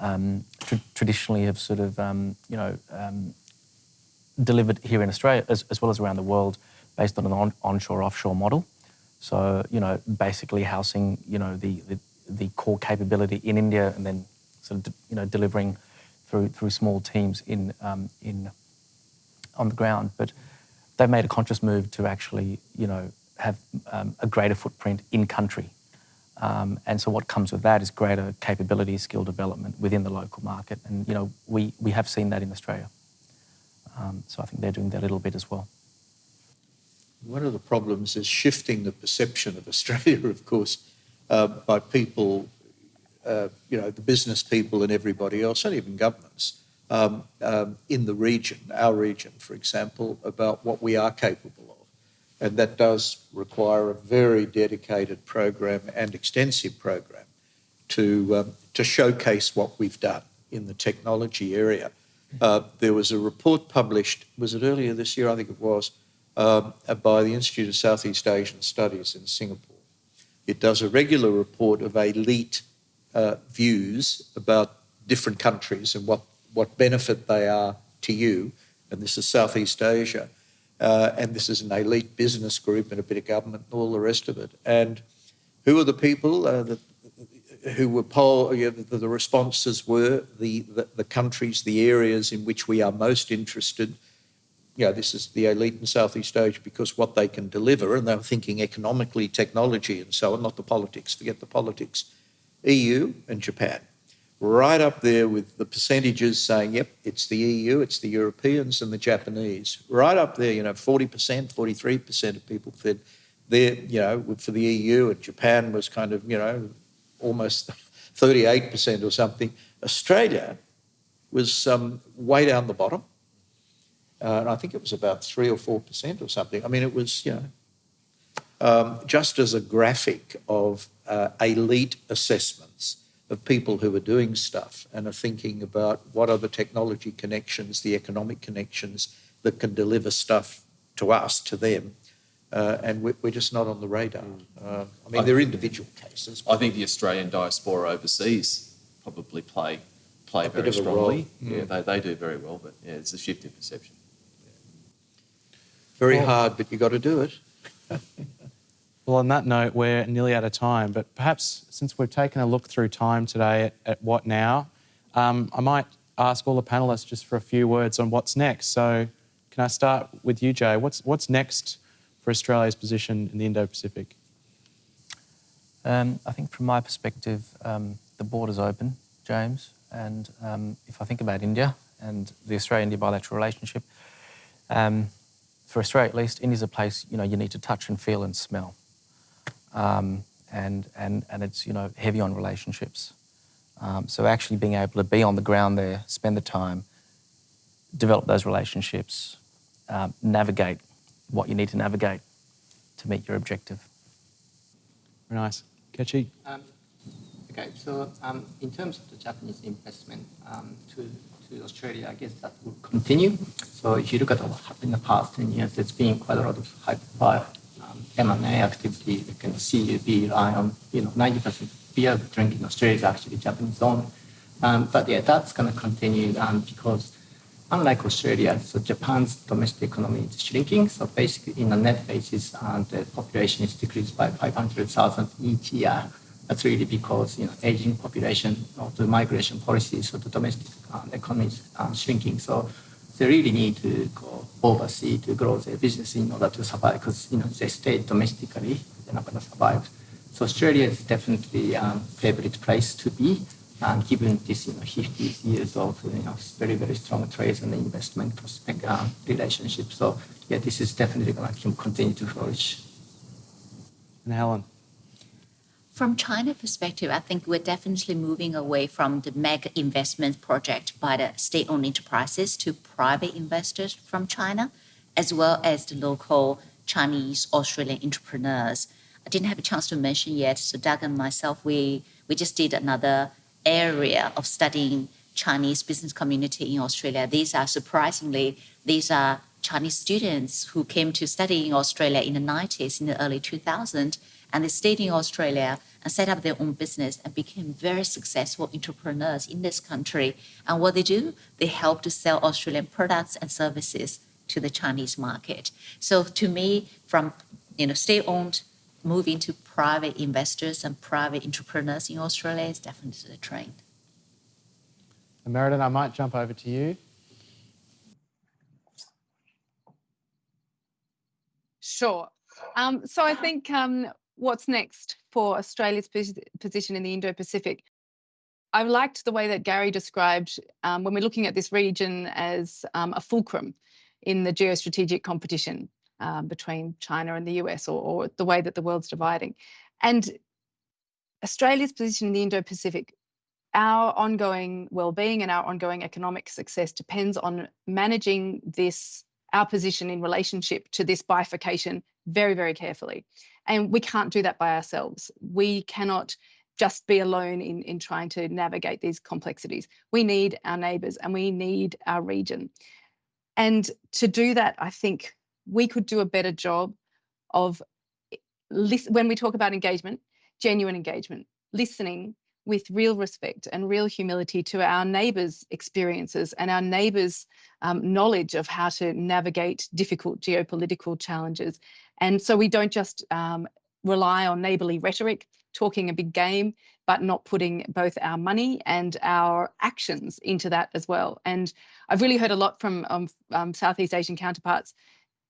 um, tr- traditionally have sort of, um, you know, um, delivered here in Australia as, as, well as around the world based on an on- onshore offshore model. So, you know, basically housing, you know, the, the, the core capability in India and then sort of, you know, delivering through through small teams in um, in on the ground. But they've made a conscious move to actually, you know, have um, a greater footprint in country. Um, and so what comes with that is greater capability, skill development within the local market. And, you know, we, we have seen that in Australia. Um, so I think they're doing that a little bit as well. One of the problems is shifting the perception of Australia, of course, uh, by people, uh, you know, the business people and everybody else, and even governments um, um, in the region, our region, for example, about what we are capable of. And that does require a very dedicated program and extensive program to, um, to showcase what we've done in the technology area. Uh, there was a report published, was it earlier this year? I think it was, um, by the Institute of Southeast Asian Studies in Singapore. It does a regular report of elite uh, views about different countries and what, what benefit they are to you. And this is Southeast Asia. Uh, and this is an elite business group and a bit of government and all the rest of it. And who are the people uh, that, who were poll, you know, the, the, responses were the, the, the, countries, the areas in which we are most interested. You know, this is the elite in Southeast Asia because what they can deliver, and they were thinking economically, technology, and so on, not the politics, forget the politics. EU and Japan right up there with the percentages saying, yep, it's the EU, it's the Europeans and the Japanese. Right up there, you know, 40%, 43% of people said they're, you know, for the EU and Japan was kind of, you know, almost 38% or something. Australia was um, way down the bottom. Uh, and I think it was about 3 or 4% or something. I mean, it was, you know, um, just as a graphic of uh, elite assessments of people who are doing stuff and are thinking about what are the technology connections, the economic connections that can deliver stuff to us, to them. Uh, and we're, we're, just not on the radar. Mm. Uh, I mean, I there are individual cases. I think the Australian diaspora overseas probably play play very strongly. Mm. Yeah, they, they do very well, but yeah, it's a shift in perception. Very well, hard, but you've got to do it. Well, on that note, we're nearly out of time, but perhaps since we've taken a look through time today at, at what now, um, I might ask all the panelists just for a few words on what's next. So, can I start with you, Jay? What's, what's next for Australia's position in the Indo Pacific? Um, I think from my perspective, um, the border's open, James. And um, if I think about India and the Australia-India bilateral relationship, um, for Australia at least, India's a place you know you need to touch and feel and smell um, and, and, and it's you know heavy on relationships. Um, so actually being able to be on the ground there, spend the time, develop those relationships, um, navigate what you need to navigate to meet your objective. Very nice. Kechi? Um, okay, so um, in terms of the Japanese investment um, to, to Australia, I guess that will continue. So if you look at what happened in the past 10 years, there's been quite a lot of high profile M&A activity, you can see CUB, Lion, you know, 90% beer drinking in Australia is actually Japanese owned. Um, but yeah, that's going to continue um, because unlike Australia, so Japan's domestic economy is shrinking. So basically, in a net basis, uh, the population is decreased by 500,000 each year. That's really because you know aging population or the migration policies of the domestic uh, economy is um, shrinking. So they really need to go overseas to grow their business in order to survive because you know they stay domestically, they're not going to survive. So Australia is definitely a um, favorite place to be, and given this you know 50 years of you know very very strong trade and investment prospect um, relationship. So yeah, this is definitely going to continue to flourish. And Helen. From China perspective, I think we're definitely moving away from the mega investment project by the state-owned enterprises to private investors from China, as well as the local Chinese Australian entrepreneurs. I didn't have a chance to mention yet. So Doug and myself, we we just did another area of studying Chinese business community in Australia. These are surprisingly these are Chinese students who came to study in Australia in the 90s, in the early 2000s, and they stayed in Australia and set up their own business and became very successful entrepreneurs in this country. And what they do, they help to sell Australian products and services to the Chinese market. So to me, from you know state-owned moving to private investors and private entrepreneurs in Australia is definitely the trend. And Merriden, I might jump over to you. Sure. Um, so I think um, what's next for Australia's position in the Indo Pacific. I liked the way that Gary described um, when we're looking at this region as um, a fulcrum in the geostrategic competition um, between China and the US, or, or, the way that the world's dividing. And Australia's position in the Indo Pacific, our ongoing well-being and our ongoing economic success depends on managing this our position in relationship to this bifurcation very, very carefully. And we can't do that by ourselves. We cannot just be alone in, in trying to navigate these complexities. We need our neighbours and we need our region. And to do that, I think we could do a better job of listen, when we talk about engagement, genuine engagement, listening with real respect and real humility to our neighbours' experiences and our neighbours' um, knowledge of how to navigate difficult geopolitical challenges. And so we don't just um, rely on neighbourly rhetoric, talking a big game, but not putting both our money and our actions into that as well. And I've really heard a lot from um, um Southeast Asian counterparts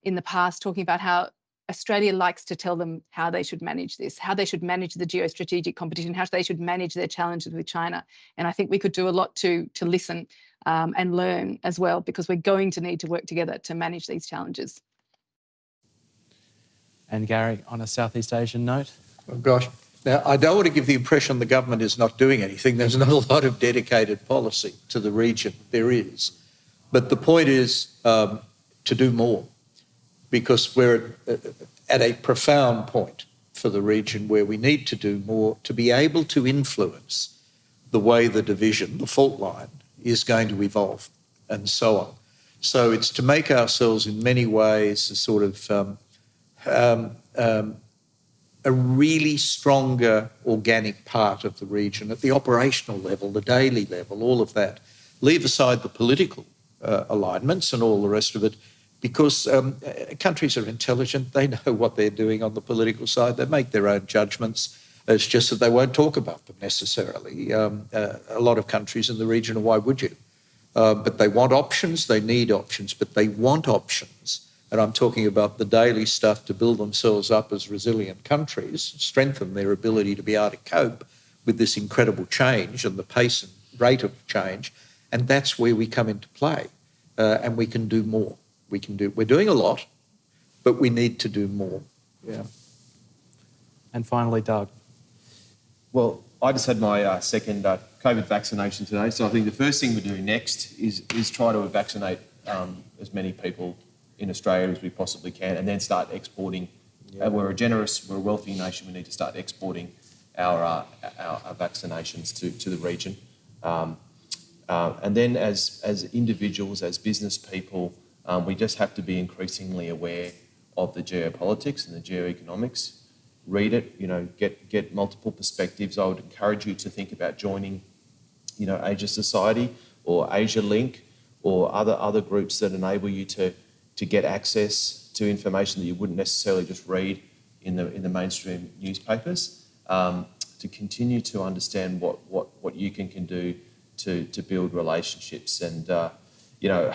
in the past talking about how Australia likes to tell them how they should manage this, how they should manage the geostrategic competition, how they should manage their challenges with China. And I think we could do a lot to, to listen um, and learn as well, because we're going to need to work together to manage these challenges. And Gary, on a Southeast Asian note? Oh, gosh. Now, I don't want to give the impression the government is not doing anything. There's not a lot of dedicated policy to the region. There is. But the point is um, to do more because we're at a profound point for the region where we need to do more to be able to influence the way the division, the fault line, is going to evolve and so on. So it's to make ourselves in many ways a sort of um, um, um, a really stronger organic part of the region at the operational level, the daily level, all of that. Leave aside the political uh, alignments and all the rest of it because um, countries are intelligent. They know what they're doing on the political side. They make their own judgments. It's just that they won't talk about them necessarily. Um, uh, a lot of countries in the region, why would you? Uh, but they want options, they need options, but they want options. And I'm talking about the daily stuff to build themselves up as resilient countries, strengthen their ability to be able to cope with this incredible change and the pace and rate of change. And that's where we come into play. Uh, and we can do more we can do. We're doing a lot, but we need to do more. Yeah. And finally, Doug. Well, I just had my uh, second uh, COVID vaccination today, so I think the first thing we do next is is try to vaccinate um, as many people in Australia as we possibly can, and then start exporting. Yeah. Uh, we're a generous, we're a wealthy nation. We need to start exporting our uh, our, our, vaccinations to to the region, um, uh, and then as as individuals, as business people. Um, we just have to be increasingly aware of the geopolitics and the geoeconomics. Read it, you know, get get multiple perspectives. I would encourage you to think about joining, you know, Asia Society or Asia Link or other other groups that enable you to to get access to information that you wouldn't necessarily just read in the in the mainstream newspapers. Um, to continue to understand what what what you can can do to to build relationships and uh, you know,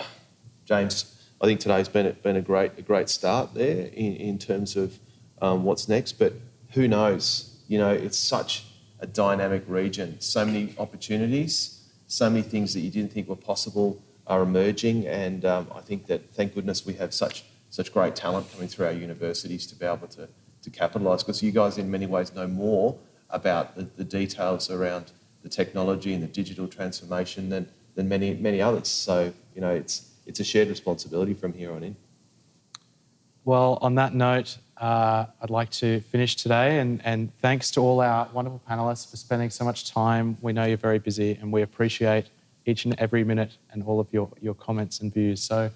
James I think today's been a, been a great a great start there in, in terms of um, what's next. But who knows? You know, it's such a dynamic region. So many opportunities, so many things that you didn't think were possible are emerging, and um, I think that thank goodness we have such such great talent coming through our universities to be able to to capitalise. Because you guys, in many ways, know more about the, the details around the technology and the digital transformation than than many many others. So you know, it's it's a shared responsibility from here on in. Well, on that note, uh, I'd like to finish today and, and thanks to all our wonderful panelists for spending so much time. We know you're very busy and we appreciate each and every minute and all of your, your comments and views. So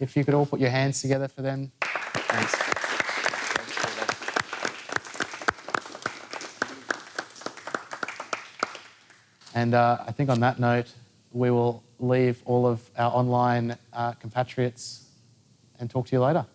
if you could all put your hands together for them. Thanks. And uh, I think on that note, we will leave all of our online uh, compatriots and talk to you later.